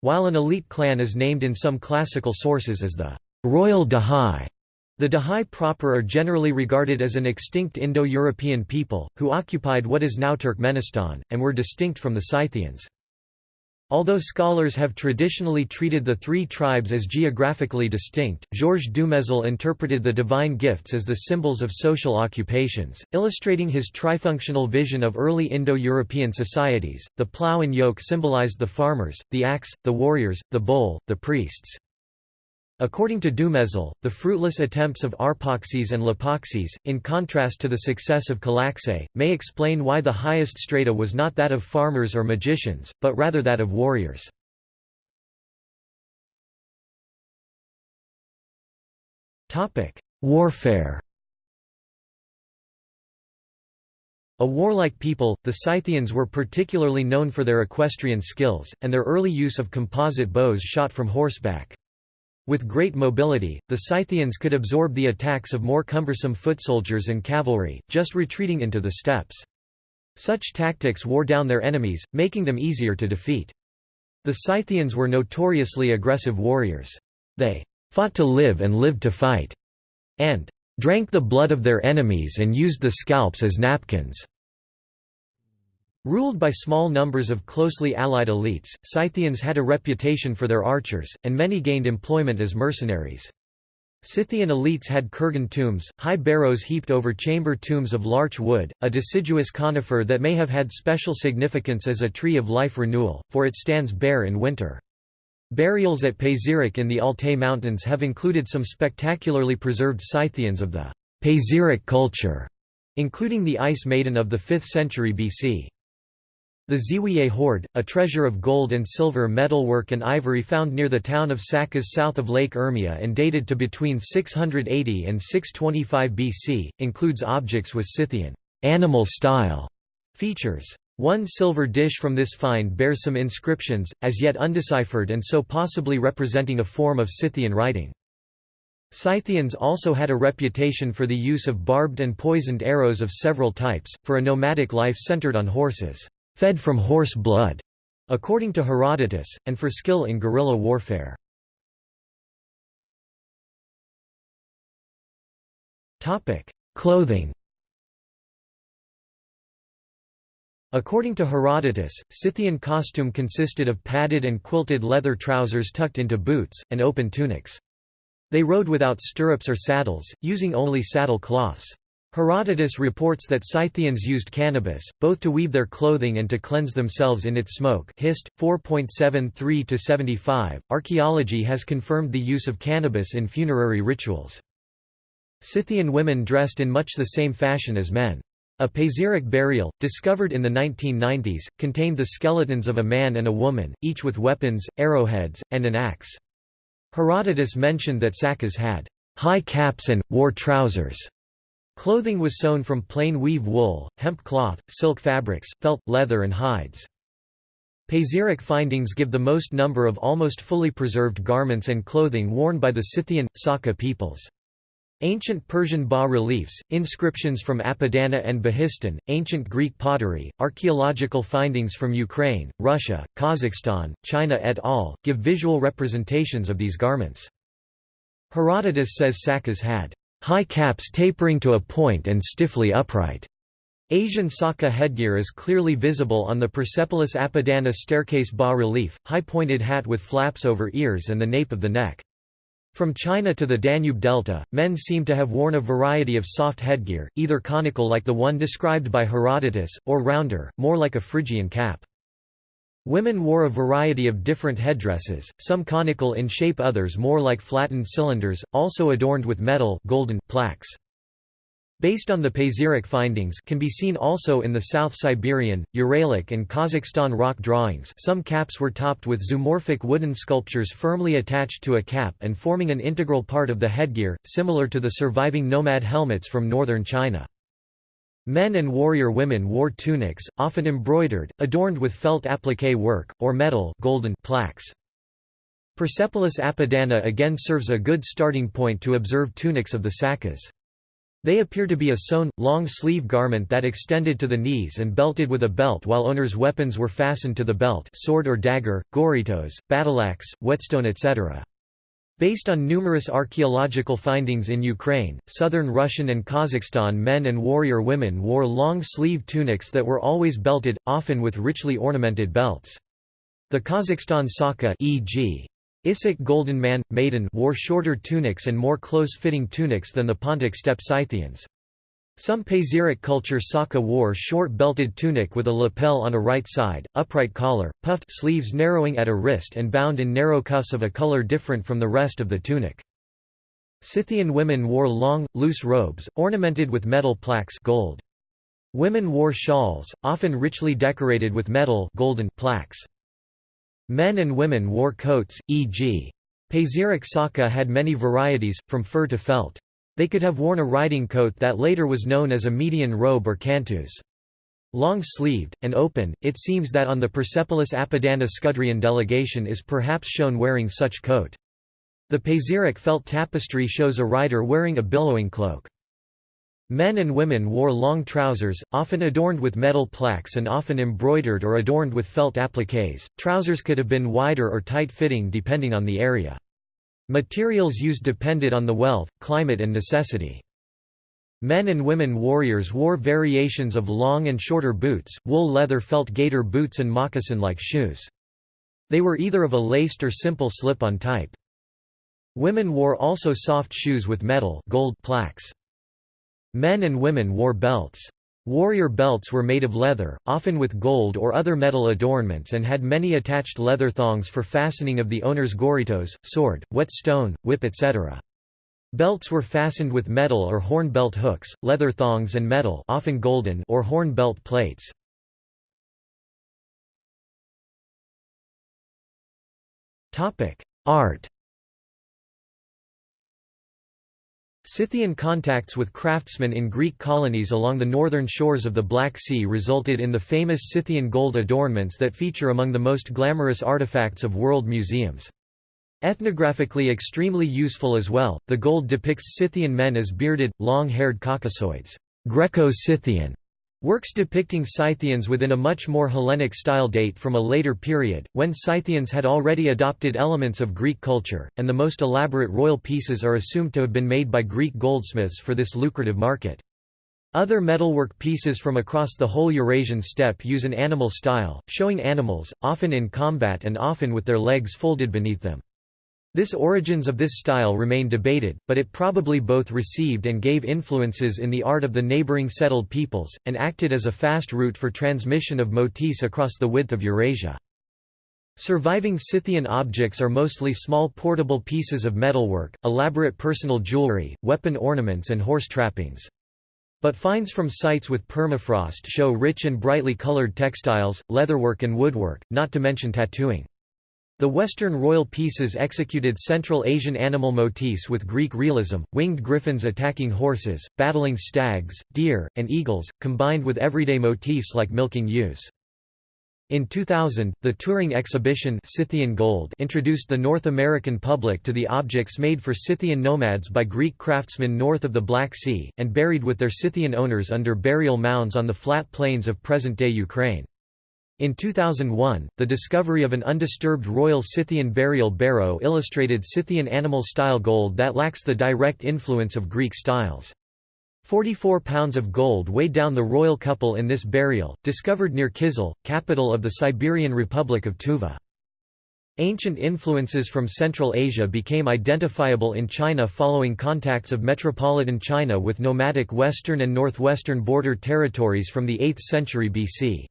While an elite clan is named in some classical sources as the royal Dahai, the Dahai proper are generally regarded as an extinct Indo-European people, who occupied what is now Turkmenistan, and were distinct from the Scythians. Although scholars have traditionally treated the three tribes as geographically distinct, Georges Dumézil interpreted the divine gifts as the symbols of social occupations, illustrating his trifunctional vision of early Indo-European societies. The plough and yoke symbolized the farmers, the axe, the warriors, the bowl, the priests. According to Dumézil, the fruitless attempts of Arpaxes and Lapaxes, in contrast to the success of Calaxae, may explain why the highest strata was not that of farmers or magicians, but rather that of warriors. Warfare A warlike people, the Scythians were particularly known for their equestrian skills, and their early use of composite bows shot from horseback. With great mobility, the Scythians could absorb the attacks of more cumbersome foot soldiers and cavalry, just retreating into the steppes. Such tactics wore down their enemies, making them easier to defeat. The Scythians were notoriously aggressive warriors. They fought to live and lived to fight, and drank the blood of their enemies and used the scalps as napkins. Ruled by small numbers of closely allied elites, Scythians had a reputation for their archers, and many gained employment as mercenaries. Scythian elites had kurgan tombs, high barrows heaped over chamber tombs of larch wood, a deciduous conifer that may have had special significance as a tree of life renewal, for it stands bare in winter. Burials at Pazyryk in the Altai Mountains have included some spectacularly preserved Scythians of the Pazyryk culture, including the Ice Maiden of the 5th century BC. The Ziwiye hoard, a treasure of gold and silver metalwork and ivory found near the town of Saqqez south of Lake Urmia and dated to between 680 and 625 BC, includes objects with Scythian animal style features. One silver dish from this find bears some inscriptions, as yet undeciphered and so possibly representing a form of Scythian writing. Scythians also had a reputation for the use of barbed and poisoned arrows of several types, for a nomadic life centered on horses fed from horse blood, according to Herodotus, and for skill in guerrilla warfare. Clothing According to Herodotus, Scythian costume consisted of padded and quilted leather trousers tucked into boots, and open tunics. They rode without stirrups or saddles, using only saddle cloths. Herodotus reports that Scythians used cannabis, both to weave their clothing and to cleanse themselves in its smoke. Hist. 4.73-75. Archaeology has confirmed the use of cannabis in funerary rituals. Scythian women dressed in much the same fashion as men. A Pazyryk burial, discovered in the 1990s, contained the skeletons of a man and a woman, each with weapons, arrowheads, and an axe. Herodotus mentioned that Sakas had high caps and, wore trousers. Clothing was sewn from plain weave wool, hemp cloth, silk fabrics, felt, leather and hides. Pazyryk findings give the most number of almost fully preserved garments and clothing worn by the Scythian, Saka peoples. Ancient Persian bas-reliefs, inscriptions from Apadana and Behistun, ancient Greek pottery, archaeological findings from Ukraine, Russia, Kazakhstan, China et al., give visual representations of these garments. Herodotus says Sakas had high caps tapering to a point and stiffly upright. Asian Saka headgear is clearly visible on the Persepolis Apadana staircase bas-relief, high-pointed hat with flaps over ears and the nape of the neck. From China to the Danube Delta, men seem to have worn a variety of soft headgear, either conical like the one described by Herodotus, or rounder, more like a Phrygian cap. Women wore a variety of different headdresses, some conical in shape others more like flattened cylinders, also adorned with metal golden plaques. Based on the Pazyryk findings can be seen also in the South Siberian, Uralic and Kazakhstan rock drawings some caps were topped with zoomorphic wooden sculptures firmly attached to a cap and forming an integral part of the headgear, similar to the surviving nomad helmets from northern China. Men and warrior women wore tunics, often embroidered, adorned with felt appliqué work, or metal golden plaques. Persepolis Apadana again serves a good starting point to observe tunics of the Sakas. They appear to be a sewn, long-sleeve garment that extended to the knees and belted with a belt while owners' weapons were fastened to the belt sword or dagger, goritos, battleaxe, whetstone etc. Based on numerous archaeological findings in Ukraine, southern Russian and Kazakhstan men and warrior women wore long-sleeve tunics that were always belted, often with richly ornamented belts. The Kazakhstan Saka e.g. Issyk Golden Man, Maiden wore shorter tunics and more close-fitting tunics than the Pontic steppe Scythians. Some Pazyryk culture Saka wore short belted tunic with a lapel on a right side, upright collar, puffed sleeves narrowing at a wrist and bound in narrow cuffs of a color different from the rest of the tunic. Scythian women wore long, loose robes, ornamented with metal plaques gold. Women wore shawls, often richly decorated with metal golden plaques. Men and women wore coats, e.g. Pazyryk Saka had many varieties, from fur to felt. They could have worn a riding coat that later was known as a median robe or cantus. Long-sleeved, and open, it seems that on the Persepolis Apadana Scudrian delegation is perhaps shown wearing such coat. The Pazyryk felt tapestry shows a rider wearing a billowing cloak. Men and women wore long trousers, often adorned with metal plaques and often embroidered or adorned with felt appliques. Trousers could have been wider or tight-fitting depending on the area. Materials used depended on the wealth, climate and necessity. Men and women warriors wore variations of long and shorter boots, wool leather felt gaiter boots and moccasin-like shoes. They were either of a laced or simple slip-on type. Women wore also soft shoes with metal gold plaques. Men and women wore belts. Warrior belts were made of leather, often with gold or other metal adornments and had many attached leather thongs for fastening of the owner's goritos, sword, whetstone, whip etc. Belts were fastened with metal or horn belt hooks, leather thongs and metal often golden or horn belt plates. Art Scythian contacts with craftsmen in Greek colonies along the northern shores of the Black Sea resulted in the famous Scythian gold adornments that feature among the most glamorous artifacts of world museums. Ethnographically extremely useful as well, the gold depicts Scythian men as bearded, long-haired Caucasoids Greco-Scythian", works depicting Scythians within a much more Hellenic style date from a later period, when Scythians had already adopted elements of Greek culture, and the most elaborate royal pieces are assumed to have been made by Greek goldsmiths for this lucrative market. Other metalwork pieces from across the whole Eurasian steppe use an animal style, showing animals, often in combat and often with their legs folded beneath them. This origins of this style remain debated, but it probably both received and gave influences in the art of the neighboring settled peoples, and acted as a fast route for transmission of motifs across the width of Eurasia. Surviving Scythian objects are mostly small portable pieces of metalwork, elaborate personal jewelry, weapon ornaments and horse trappings. But finds from sites with permafrost show rich and brightly colored textiles, leatherwork and woodwork, not to mention tattooing. The Western royal pieces executed Central Asian animal motifs with Greek realism, winged griffins attacking horses, battling stags, deer, and eagles, combined with everyday motifs like milking ewes. In 2000, the touring exhibition Scythian Gold introduced the North American public to the objects made for Scythian nomads by Greek craftsmen north of the Black Sea, and buried with their Scythian owners under burial mounds on the flat plains of present-day Ukraine. In 2001, the discovery of an undisturbed royal Scythian burial barrow illustrated Scythian animal-style gold that lacks the direct influence of Greek styles. 44 pounds of gold weighed down the royal couple in this burial, discovered near Kyzyl, capital of the Siberian Republic of Tuva. Ancient influences from Central Asia became identifiable in China following contacts of metropolitan China with nomadic western and northwestern border territories from the 8th century BC.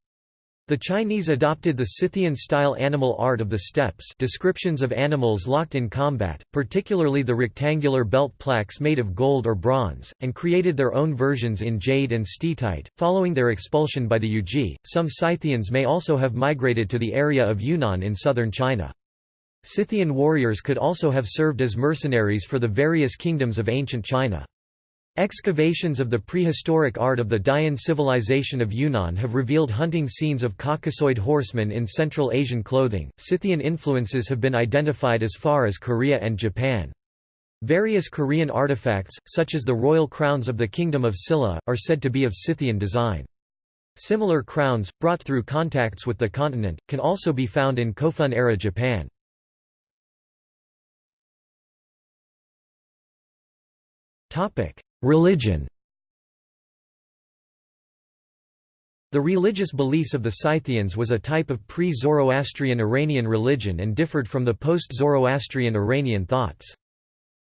The Chinese adopted the Scythian-style animal art of the steppes descriptions of animals locked in combat, particularly the rectangular belt plaques made of gold or bronze, and created their own versions in jade and steatite. Following their expulsion by the Yuezhi, some Scythians may also have migrated to the area of Yunnan in southern China. Scythian warriors could also have served as mercenaries for the various kingdoms of ancient China. Excavations of the prehistoric art of the Dian civilization of Yunnan have revealed hunting scenes of Caucasoid horsemen in Central Asian clothing. Scythian influences have been identified as far as Korea and Japan. Various Korean artifacts, such as the royal crowns of the Kingdom of Silla, are said to be of Scythian design. Similar crowns, brought through contacts with the continent, can also be found in Kofun-era Japan. Topic: Religion The religious beliefs of the Scythians was a type of pre-Zoroastrian Iranian religion and differed from the post-Zoroastrian Iranian thoughts.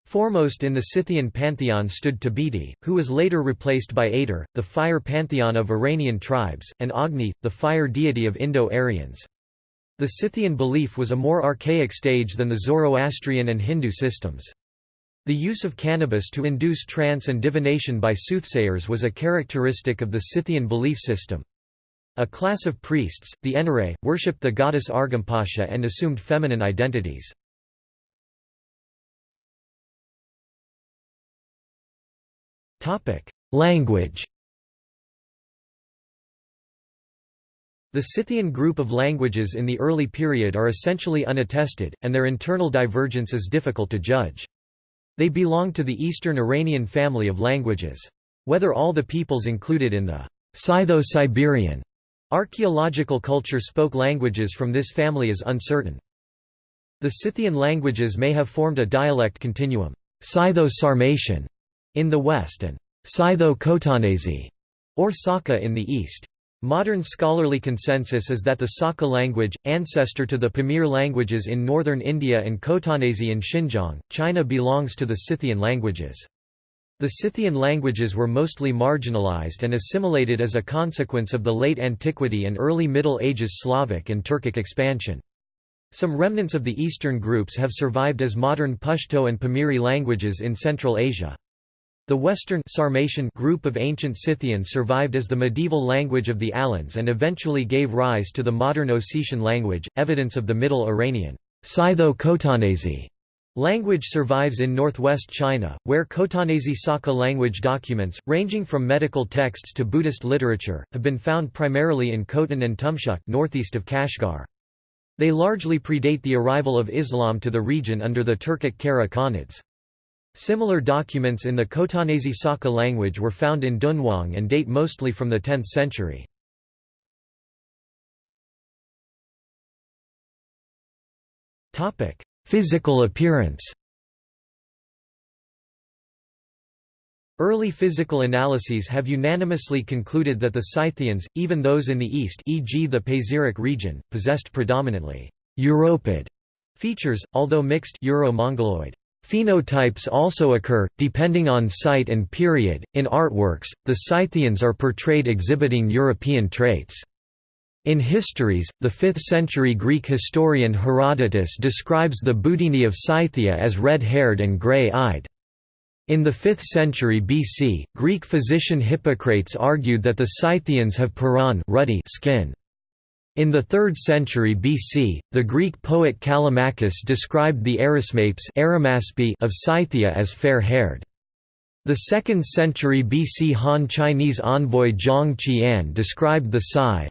Foremost in the Scythian pantheon stood Tabiti, who was later replaced by Atar, the fire pantheon of Iranian tribes, and Agni, the fire deity of Indo-Aryans. The Scythian belief was a more archaic stage than the Zoroastrian and Hindu systems. The use of cannabis to induce trance and divination by soothsayers was a characteristic of the Scythian belief system. A class of priests, the Enare, worshipped the goddess Argimpasa and assumed feminine identities. Language The Scythian group of languages in the early period are essentially unattested, and their internal divergence is difficult to judge. They belong to the Eastern Iranian family of languages. Whether all the peoples included in the Scytho-Siberian archaeological culture spoke languages from this family is uncertain. The Scythian languages may have formed a dialect continuum Scytho-Sarmatian in the west and Scytho-Khotanese, or Saka in the east. Modern scholarly consensus is that the Saka language, ancestor to the Pamir languages in northern India and Khotanese in Xinjiang, China belongs to the Scythian languages. The Scythian languages were mostly marginalized and assimilated as a consequence of the late antiquity and early Middle Ages Slavic and Turkic expansion. Some remnants of the eastern groups have survived as modern Pashto and Pamiri languages in Central Asia. The Western Sarmatian group of ancient Scythian survived as the medieval language of the Alans and eventually gave rise to the modern Ossetian language, evidence of the Middle Iranian Scytho-Khotanese Language survives in northwest China, where Khotanese Saka language documents, ranging from medical texts to Buddhist literature, have been found primarily in Khotan and Tumshuq northeast of Kashgar. They largely predate the arrival of Islam to the region under the Turkic Kara Khanates. Similar documents in the Khotanese Saka language were found in Dunhuang and date mostly from the 10th century. Physical appearance Early physical analyses have unanimously concluded that the Scythians, even those in the east e.g. the Pazyryk region, possessed predominantly «Europid» features, although mixed Euro-Mongoloid. Phenotypes also occur, depending on site and period. In artworks, the Scythians are portrayed exhibiting European traits. In Histories, the 5th-century Greek historian Herodotus describes the Budini of Scythia as red-haired and grey-eyed. In the 5th century BC, Greek physician Hippocrates argued that the Scythians have puron ruddy skin. In the 3rd century BC, the Greek poet Callimachus described the Arismapes of Scythia as fair-haired. The 2nd century BC Han Chinese envoy Zhang Qian described the Sai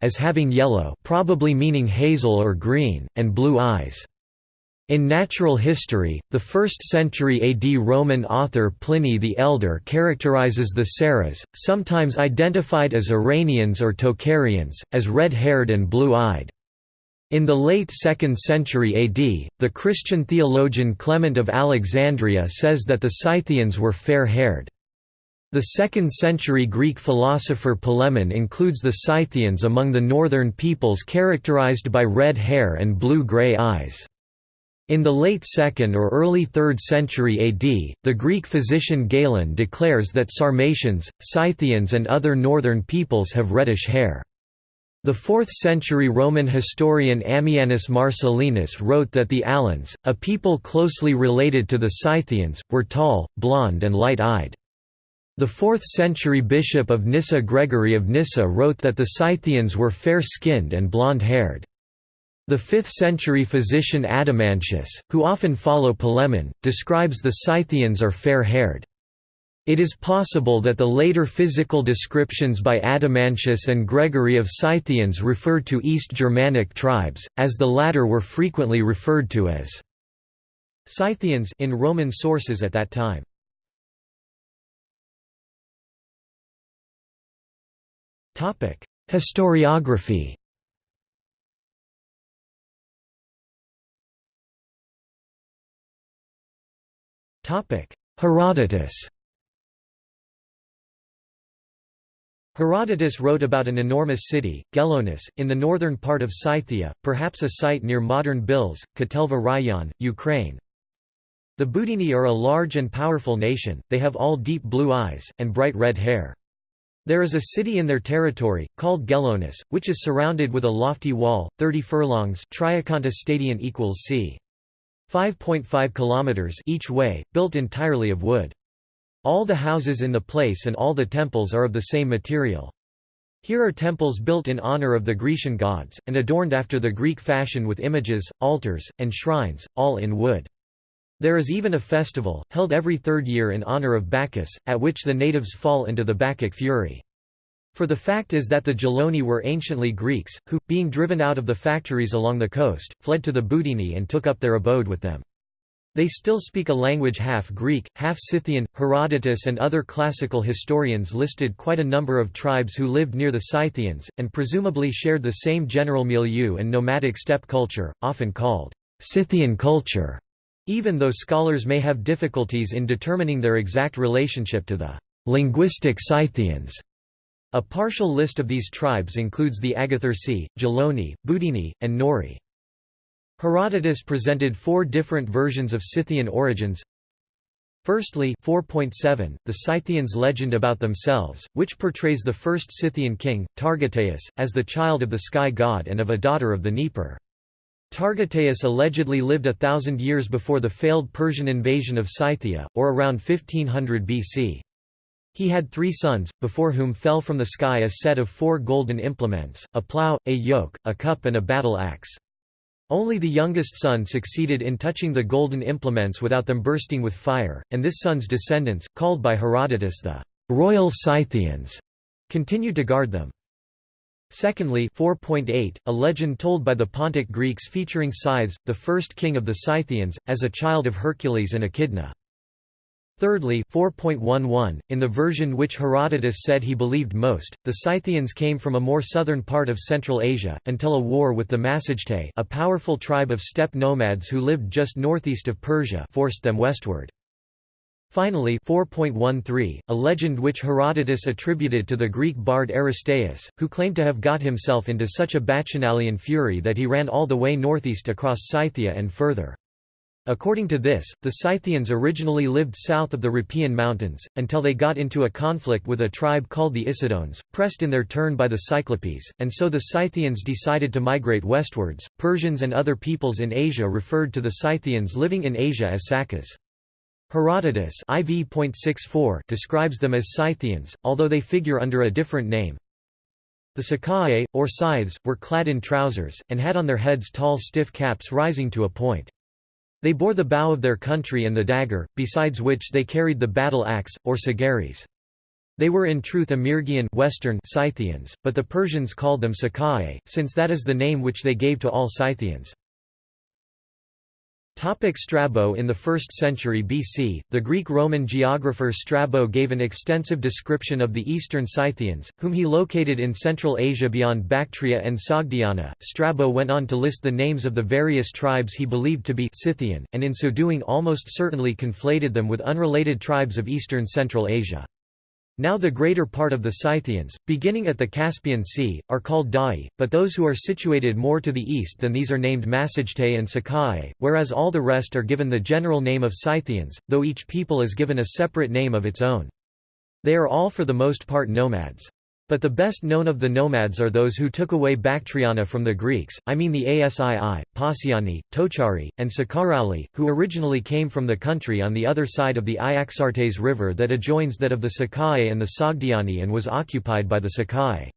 as having yellow probably meaning hazel or green, and blue eyes. In natural history, the 1st century AD Roman author Pliny the Elder characterizes the Saras, sometimes identified as Iranians or Tocharians, as red-haired and blue-eyed. In the late 2nd century AD, the Christian theologian Clement of Alexandria says that the Scythians were fair-haired. The 2nd century Greek philosopher Polemon includes the Scythians among the northern peoples characterized by red hair and blue-gray eyes. In the late 2nd or early 3rd century AD, the Greek physician Galen declares that Sarmatians, Scythians and other northern peoples have reddish hair. The 4th-century Roman historian Ammianus Marcellinus wrote that the Alans, a people closely related to the Scythians, were tall, blond and light-eyed. The 4th-century bishop of Nyssa Gregory of Nyssa wrote that the Scythians were fair-skinned and blond-haired. The 5th-century physician Adamantius, who often follow Polemon, describes the Scythians are fair-haired. It is possible that the later physical descriptions by Adamantius and Gregory of Scythians referred to East Germanic tribes, as the latter were frequently referred to as Scythians in Roman sources at that time. Historiography Herodotus Herodotus wrote about an enormous city, Gelonus, in the northern part of Scythia, perhaps a site near modern Bilsk, Kotelva Rayon, Ukraine. The Budini are a large and powerful nation, they have all deep blue eyes, and bright red hair. There is a city in their territory, called Gelonus, which is surrounded with a lofty wall, 30 furlongs Triaconta stadion equals c. 5.5 kilometers each way, built entirely of wood. All the houses in the place and all the temples are of the same material. Here are temples built in honor of the Grecian gods, and adorned after the Greek fashion with images, altars, and shrines, all in wood. There is even a festival, held every third year in honor of Bacchus, at which the natives fall into the Bacchic fury. For the fact is that the Geloni were anciently Greeks, who, being driven out of the factories along the coast, fled to the Budini and took up their abode with them. They still speak a language half Greek, half Scythian. Herodotus and other classical historians listed quite a number of tribes who lived near the Scythians, and presumably shared the same general milieu and nomadic steppe culture, often called Scythian culture, even though scholars may have difficulties in determining their exact relationship to the linguistic Scythians. A partial list of these tribes includes the Agathyrsi, Geloni, Budini, and Neuri. Herodotus presented four different versions of Scythian origins. Firstly 4.7, the Scythians' legend about themselves, which portrays the first Scythian king, Targeteus, as the child of the sky god and of a daughter of the Dnieper. Targeteus allegedly lived a thousand years before the failed Persian invasion of Scythia, or around 1500 BC. He had three sons, before whom fell from the sky a set of four golden implements, a plough, a yoke, a cup and a battle axe. Only the youngest son succeeded in touching the golden implements without them bursting with fire, and this son's descendants, called by Herodotus the royal Scythians, continued to guard them. Secondly 4.8, a legend told by the Pontic Greeks featuring Scythes, the first king of the Scythians, as a child of Hercules and Echidna. Thirdly 4.11, in the version which Herodotus said he believed most, the Scythians came from a more southern part of Central Asia, until a war with the Massagetae a powerful tribe of steppe nomads who lived just northeast of Persia forced them westward. Finally 4.13, a legend which Herodotus attributed to the Greek bard Aristeas, who claimed to have got himself into such a bacchanalian fury that he ran all the way northeast across Scythia and further. According to this, the Scythians originally lived south of the Riphean Mountains, until they got into a conflict with a tribe called the Issedones, pressed in their turn by the Cyclopes, and so the Scythians decided to migrate westwards. Persians and other peoples in Asia referred to the Scythians living in Asia as Sakas. Herodotus IV. describes them as Scythians, although they figure under a different name. The Sacae, or scythes, were clad in trousers, and had on their heads tall stiff caps rising to a point. They bore the bow of their country and the dagger, besides which they carried the battle axe, or sagaris. They were in truth Amyrgian Western Scythians, but the Persians called them Sacae, since that is the name which they gave to all Scythians. Topic Strabo In the 1st century BC, the Greek-Roman geographer Strabo gave an extensive description of the eastern Scythians, whom he located in Central Asia beyond Bactria and Sogdiana. Strabo went on to list the names of the various tribes he believed to be Scythian, and in so doing almost certainly conflated them with unrelated tribes of eastern Central Asia. Now the greater part of the Scythians, beginning at the Caspian Sea, are called Da'i, but those who are situated more to the east than these are named Massagetae and Sakai, whereas all the rest are given the general name of Scythians, though each people is given a separate name of its own. They are all for the most part nomads. But the best known of the nomads are those who took away Bactriana from the Greeks, I mean the Asii, Pasiani, Tochari, and Sakarali, who originally came from the country on the other side of the Iaxartes river that adjoins that of the Sakai and the Sogdiani and was occupied by the Sakai.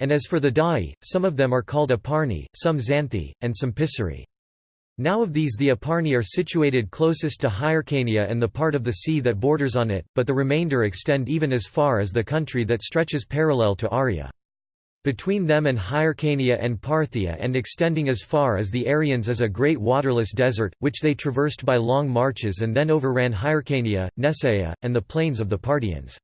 And as for the Da'i, some of them are called Aparni, some Xanthi, and some Pisari. Now of these the Aparni are situated closest to Hyrcania and the part of the sea that borders on it, but the remainder extend even as far as the country that stretches parallel to Arya. Between them and Hyrcania and Parthia and extending as far as the Aryans is a great waterless desert, which they traversed by long marches and then overran Hyrcania, Nesaea, and the plains of the Parthians.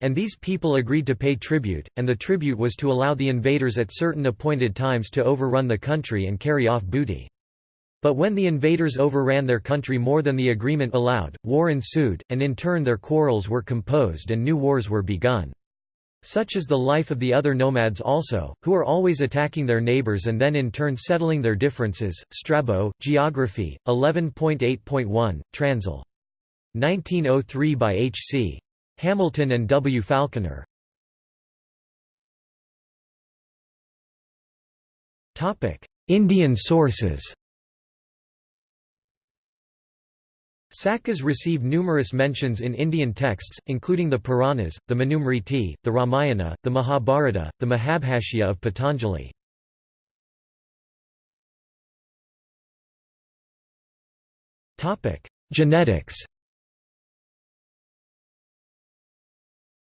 And these people agreed to pay tribute, and the tribute was to allow the invaders at certain appointed times to overrun the country and carry off booty. But when the invaders overran their country more than the agreement allowed, war ensued, and in turn their quarrels were composed and new wars were begun. Such is the life of the other nomads also, who are always attacking their neighbors and then in turn settling their differences. Strabo, Geography, 11.8.1, Transl. 1903 by H. C. Hamilton and W. Falconer. Indian sources Sakas receive numerous mentions in Indian texts, including the Puranas, the Manusmriti, the Ramayana, the Mahabharata, the Mahabhashya of Patanjali. Genetics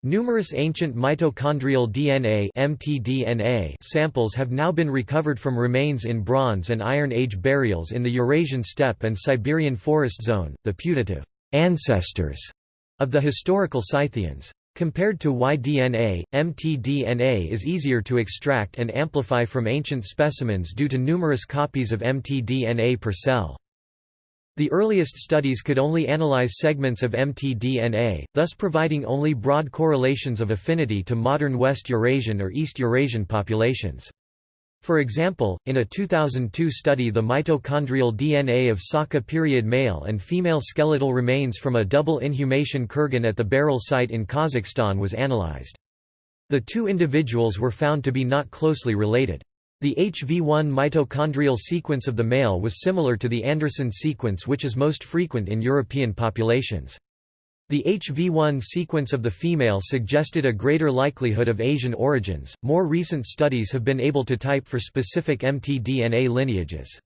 Numerous ancient mitochondrial DNA (mtDNA) samples have now been recovered from remains in Bronze and Iron Age burials in the Eurasian steppe and Siberian forest zone, the putative ancestors of the historical Scythians. Compared to Y-DNA, mtDNA is easier to extract and amplify from ancient specimens due to numerous copies of mtDNA per cell. The earliest studies could only analyze segments of mtDNA, thus providing only broad correlations of affinity to modern West Eurasian or East Eurasian populations. For example, in a 2002 study the mitochondrial DNA of Saka period male and female skeletal remains from a double inhumation kurgan at the Beral site in Kazakhstan was analyzed. The two individuals were found to be not closely related. The HV1 mitochondrial sequence of the male was similar to the Anderson sequence which is most frequent in European populations. The HV1 sequence of the female suggested a greater likelihood of Asian origins. More recent studies have been able to type for specific mtDNA lineages.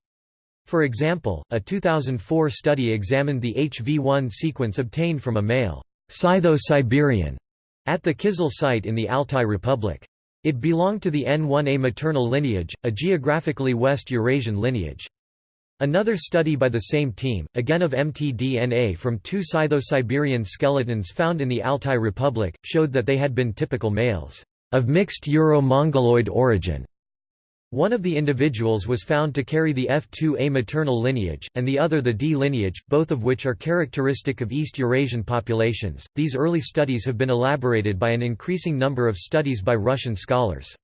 For example, a 2004 study examined the HV1 sequence obtained from a male Scytho-Siberian at the Kizil site in the Altai Republic. It belonged to the N1A maternal lineage, a geographically West Eurasian lineage. Another study by the same team, again of mtDNA from two Scytho-Siberian skeletons found in the Altai Republic, showed that they had been typical males of mixed Euro-Mongoloid origin. One of the individuals was found to carry the F2A maternal lineage, and the other the D lineage, both of which are characteristic of East Eurasian populations. These early studies have been elaborated by an increasing number of studies by Russian scholars.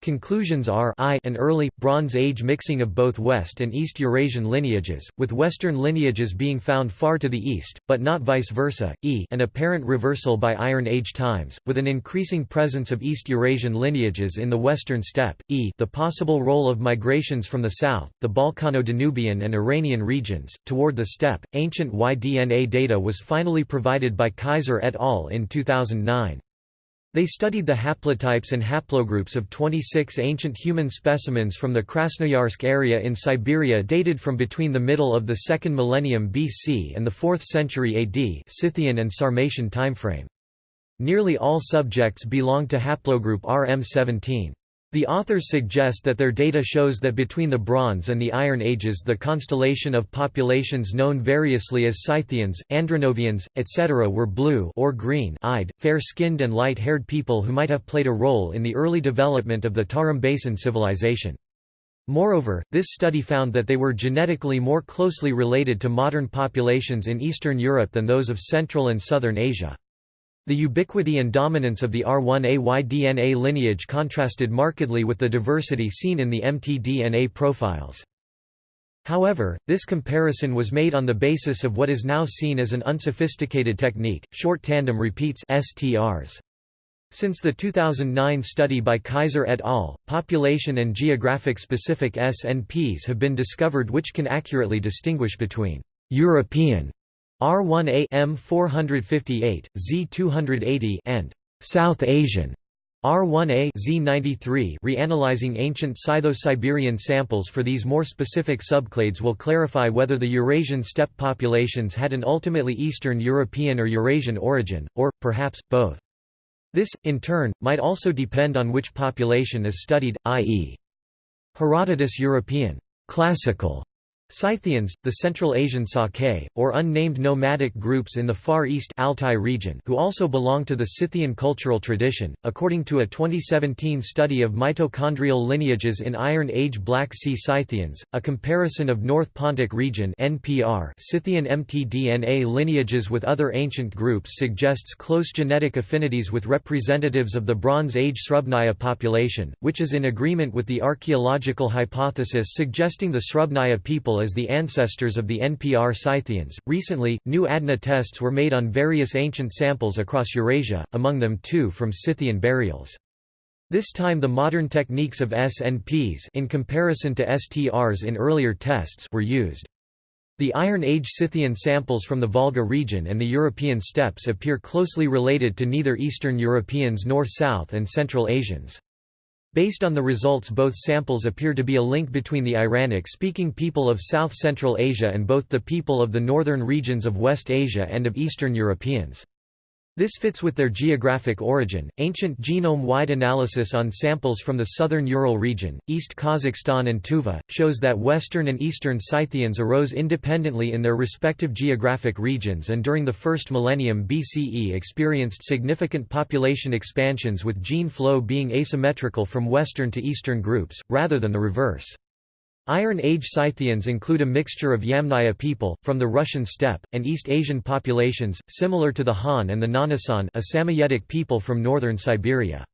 Conclusions are I an early, Bronze Age mixing of both West and East Eurasian lineages, with Western lineages being found far to the east, but not vice versa, e an apparent reversal by Iron Age times, with an increasing presence of East Eurasian lineages in the Western steppe, e the possible role of migrations from the south, the Balkano-Danubian and Iranian regions, toward the steppe. Ancient Y-DNA data was finally provided by Keyser et al. in 2009. They studied the haplotypes and haplogroups of 26 ancient human specimens from the Krasnoyarsk area in Siberia dated from between the middle of the 2nd millennium BC and the 4th century AD Scythian and Sarmatian timeframe. Nearly all subjects belong to haplogroup RM17. The authors suggest that their data shows that between the Bronze and the Iron Ages the constellation of populations known variously as Scythians, Andronovians, etc. were blue or green-eyed, fair-skinned and light-haired people who might have played a role in the early development of the Tarim Basin civilization. Moreover, this study found that they were genetically more closely related to modern populations in Eastern Europe than those of Central and Southern Asia. The ubiquity and dominance of the R1AY DNA lineage contrasted markedly with the diversity seen in the mtDNA profiles. However, this comparison was made on the basis of what is now seen as an unsophisticated technique, short tandem repeats STRs. Since the 2009 study by Keyser et al., population and geographic specific SNPs have been discovered which can accurately distinguish between European R1A M458, Z280 and South Asian R1A Z93 reanalyzing ancient Scytho-Siberian samples for these more specific subclades will clarify whether the Eurasian steppe populations had an ultimately Eastern European or Eurasian origin, or, perhaps, both. This, in turn, might also depend on which population is studied, i.e. Herodotus European classical Scythians, the Central Asian Sake, or unnamed nomadic groups in the Far East Altai region who also belong to the Scythian cultural tradition, according to a 2017 study of mitochondrial lineages in Iron Age Black Sea Scythians, a comparison of North Pontic region NPR Scythian mtDNA lineages with other ancient groups suggests close genetic affinities with representatives of the Bronze Age Srubnaya population, which is in agreement with the archaeological hypothesis suggesting the Srubnaya people as the ancestors of the NPR Scythians. Recently, new ADNA tests were made on various ancient samples across Eurasia, among them two from Scythian burials. This time the modern techniques of SNPs in comparison to STRs in earlier tests were used. The Iron Age Scythian samples from the Volga region and the European steppes appear closely related to neither Eastern Europeans nor South and Central Asians. Based on the results both samples appear to be a link between the Iranic-speaking people of South-Central Asia and both the people of the northern regions of West Asia and of Eastern Europeans. This fits with their geographic origin. Ancient genome wide analysis on samples from the southern Ural region, East Kazakhstan, and Tuva shows that Western and Eastern Scythians arose independently in their respective geographic regions and during the first millennium BCE experienced significant population expansions with gene flow being asymmetrical from Western to Eastern groups, rather than the reverse. Iron Age Scythians include a mixture of Yamnaya people, from the Russian steppe, and East Asian populations, similar to the Han and the Nganasan a Samoyedic people from northern Siberia.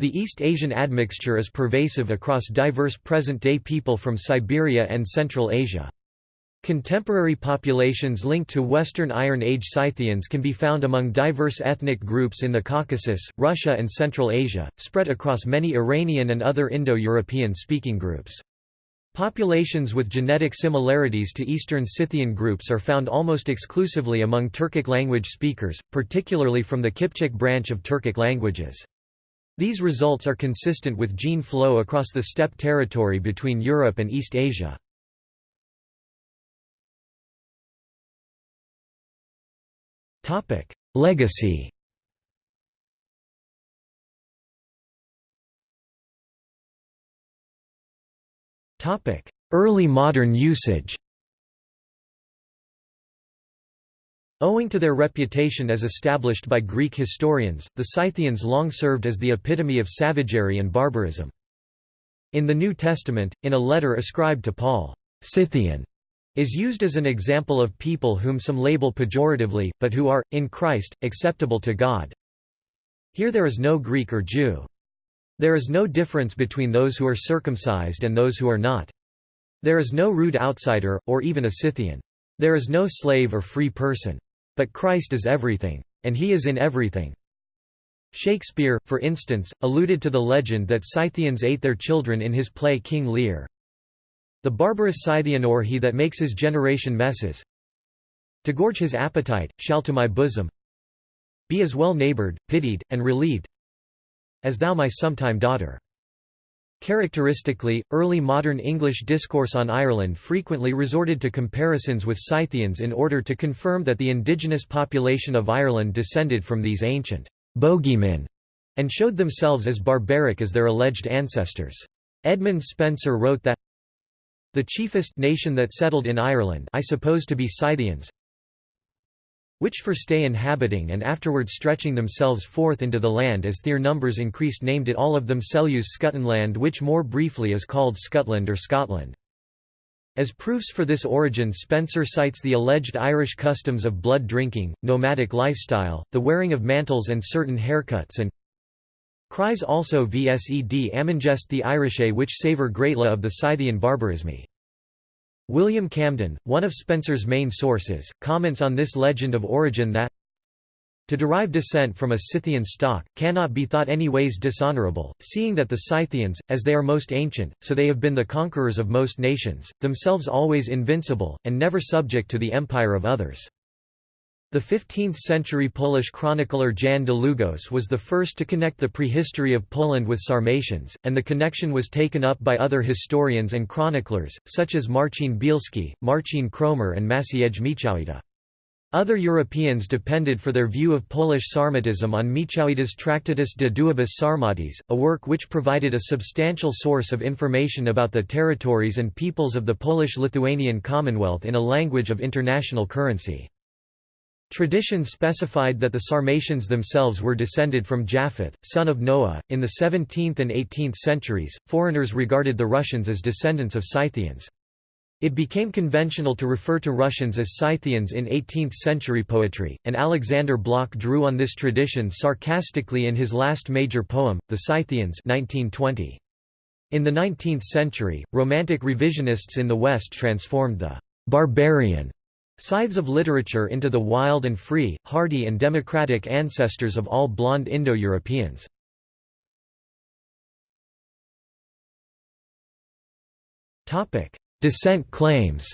The East Asian admixture is pervasive across diverse present-day people from Siberia and Central Asia. Contemporary populations linked to Western Iron Age Scythians can be found among diverse ethnic groups in the Caucasus, Russia and Central Asia, spread across many Iranian and other Indo-European speaking groups. Populations with genetic similarities to Eastern Scythian groups are found almost exclusively among Turkic language speakers, particularly from the Kipchak branch of Turkic languages. These results are consistent with gene flow across the steppe territory between Europe and East Asia. Legacy Early modern usage Owing to their reputation as established by Greek historians, the Scythians long served as the epitome of savagery and barbarism. In the New Testament, in a letter ascribed to Paul, Scythian is used as an example of people whom some label pejoratively, but who are, in Christ, acceptable to God. Here there is no Greek or Jew. There is no difference between those who are circumcised and those who are not. There is no rude outsider, or even a Scythian. There is no slave or free person. But Christ is everything. And he is in everything. Shakespeare, for instance, alluded to the legend that Scythians ate their children in his play King Lear. The barbarous Scythian or he that makes his generation messes To gorge his appetite, shall to my bosom Be as well neighboured, pitied, and relieved as thou my sometime daughter." Characteristically, early modern English discourse on Ireland frequently resorted to comparisons with Scythians in order to confirm that the indigenous population of Ireland descended from these ancient bogeymen and showed themselves as barbaric as their alleged ancestors. Edmund Spenser wrote that the chiefest nation that settled in Ireland I suppose to be Scythians which for stay inhabiting and afterward stretching themselves forth into the land as their numbers increased named it all of them Selus Scuttenland which more briefly is called Scotland or Scotland. As proofs for this origin Spenser cites the alleged Irish customs of blood drinking, nomadic lifestyle, the wearing of mantles and certain haircuts and cries also vsed amengest the Irische which savour greatly of the Scythian barbarisme. William Camden, one of Spenser's main sources, comments on this legend of origin that to derive descent from a Scythian stock, cannot be thought any ways dishonourable, seeing that the Scythians, as they are most ancient, so they have been the conquerors of most nations, themselves always invincible, and never subject to the empire of others. The 15th-century Polish chronicler Jan Długosz was the first to connect the prehistory of Poland with Sarmatians, and the connection was taken up by other historians and chroniclers, such as Marcin Bielski, Marcin Kromer and Maciej Miechowita. Other Europeans depended for their view of Polish Sarmatism on Miechowita's Tractatus de Duabus Sarmatis, a work which provided a substantial source of information about the territories and peoples of the Polish-Lithuanian Commonwealth in a language of international currency. Tradition specified that the Sarmatians themselves were descended from Japheth, son of Noah. In the 17th and 18th centuries, foreigners regarded the Russians as descendants of Scythians. It became conventional to refer to Russians as Scythians in 18th-century poetry, and Alexander Blok drew on this tradition sarcastically in his last major poem, The Scythians 1920. In the 19th century, Romantic revisionists in the West transformed the «barbarian» Scythes of literature into the wild and free, hardy and democratic ancestors of all blonde Indo-Europeans. Descent claims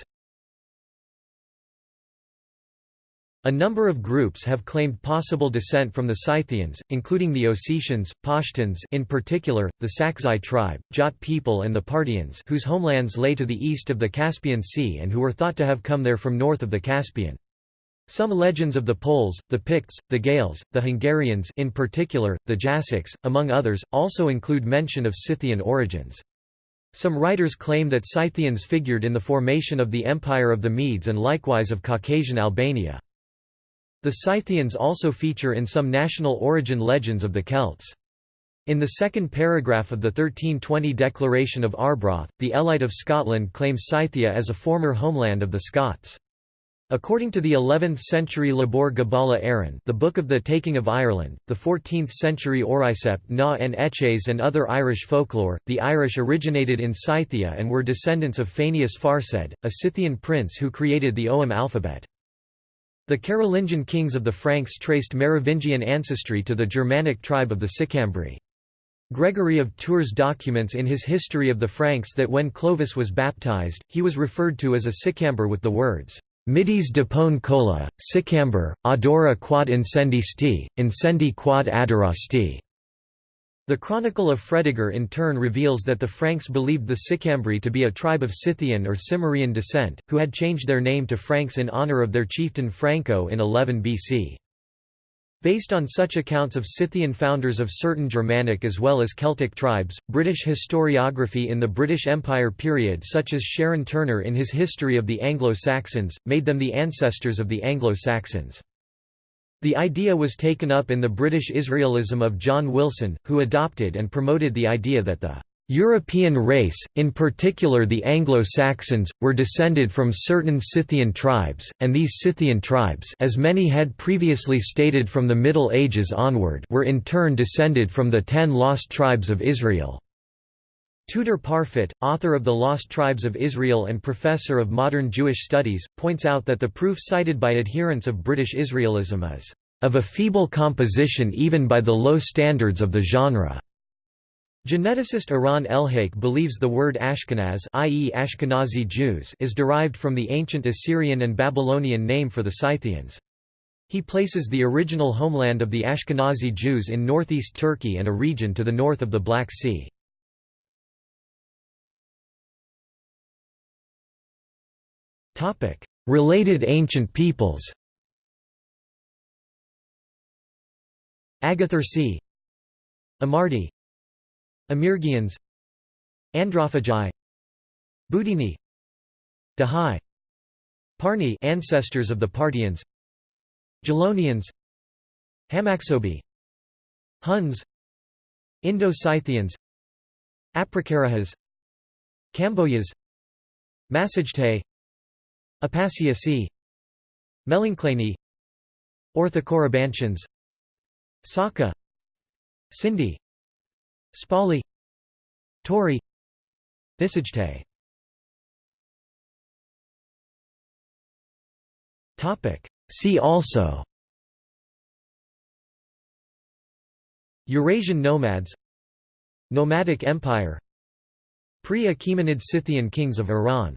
A number of groups have claimed possible descent from the Scythians, including the Ossetians, Pashtuns in particular, the Sakzai tribe, Jat people and the Parthians whose homelands lay to the east of the Caspian Sea and who were thought to have come there from north of the Caspian. Some legends of the Poles, the Picts, the Gaels, the Hungarians in particular, the Jassics, among others, also include mention of Scythian origins. Some writers claim that Scythians figured in the formation of the Empire of the Medes and likewise of Caucasian Albania. The Scythians also feature in some national origin legends of the Celts. In the second paragraph of the 1320 Declaration of Arbroath, the Elite of Scotland claims Scythia as a former homeland of the Scots. According to the 11th-century Lebor Gabála Érenn the Book of the Taking of Ireland, the 14th-century Auraicept na n-Éces and other Irish folklore, the Irish originated in Scythia and were descendants of Fénius Farsaid, a Scythian prince who created the Ogham alphabet. The Carolingian kings of the Franks traced Merovingian ancestry to the Germanic tribe of the Sicambri. Gregory of Tours documents in his History of the Franks that when Clovis was baptized, he was referred to as a Sicamber with the words, Midis depone cola, Sicamber, adora quad incendi sti, incendi quad adora sti. The Chronicle of Fredegar in turn reveals that the Franks believed the Sicambri to be a tribe of Scythian or Cimmerian descent, who had changed their name to Franks in honour of their chieftain Franco in 11 BC. Based on such accounts of Scythian founders of certain Germanic as well as Celtic tribes, British historiography in the British Empire period such as Sharon Turner in his History of the Anglo-Saxons, made them the ancestors of the Anglo-Saxons. The idea was taken up in the British Israelism of John Wilson, who adopted and promoted the idea that the European race, in particular the Anglo-Saxons, were descended from certain Scythian tribes, and these Scythian tribes as many had previously stated from the Middle Ages onward were in turn descended from the ten lost tribes of Israel. Tudor Parfitt, author of The Lost Tribes of Israel and professor of modern Jewish studies, points out that the proof cited by adherents of British Israelism is, "...of a feeble composition even by the low standards of the genre." Geneticist Eran Elhaik believes the word Ashkenaz i.e. Ashkenazi Jews is derived from the ancient Assyrian and Babylonian name for the Scythians. He places the original homeland of the Ashkenazi Jews in northeast Turkey and a region to the north of the Black Sea. Related ancient peoples Agathyrsi Amardi. Amyrgians. Androphagi. Budini Dahae Parni ancestors of the Parthians. Gelonians. Hamaxobii Huns. Indo-Scythians. Aprakarahas. Kambojas Massagetae Apasiasi Melanchlaeni Orthocorybantians Saka. Sindi. Spali. Tauri. Thyssagetae See also. Eurasian nomads. Nomadic empire. Pre-Achaemenid Scythian kings of Iran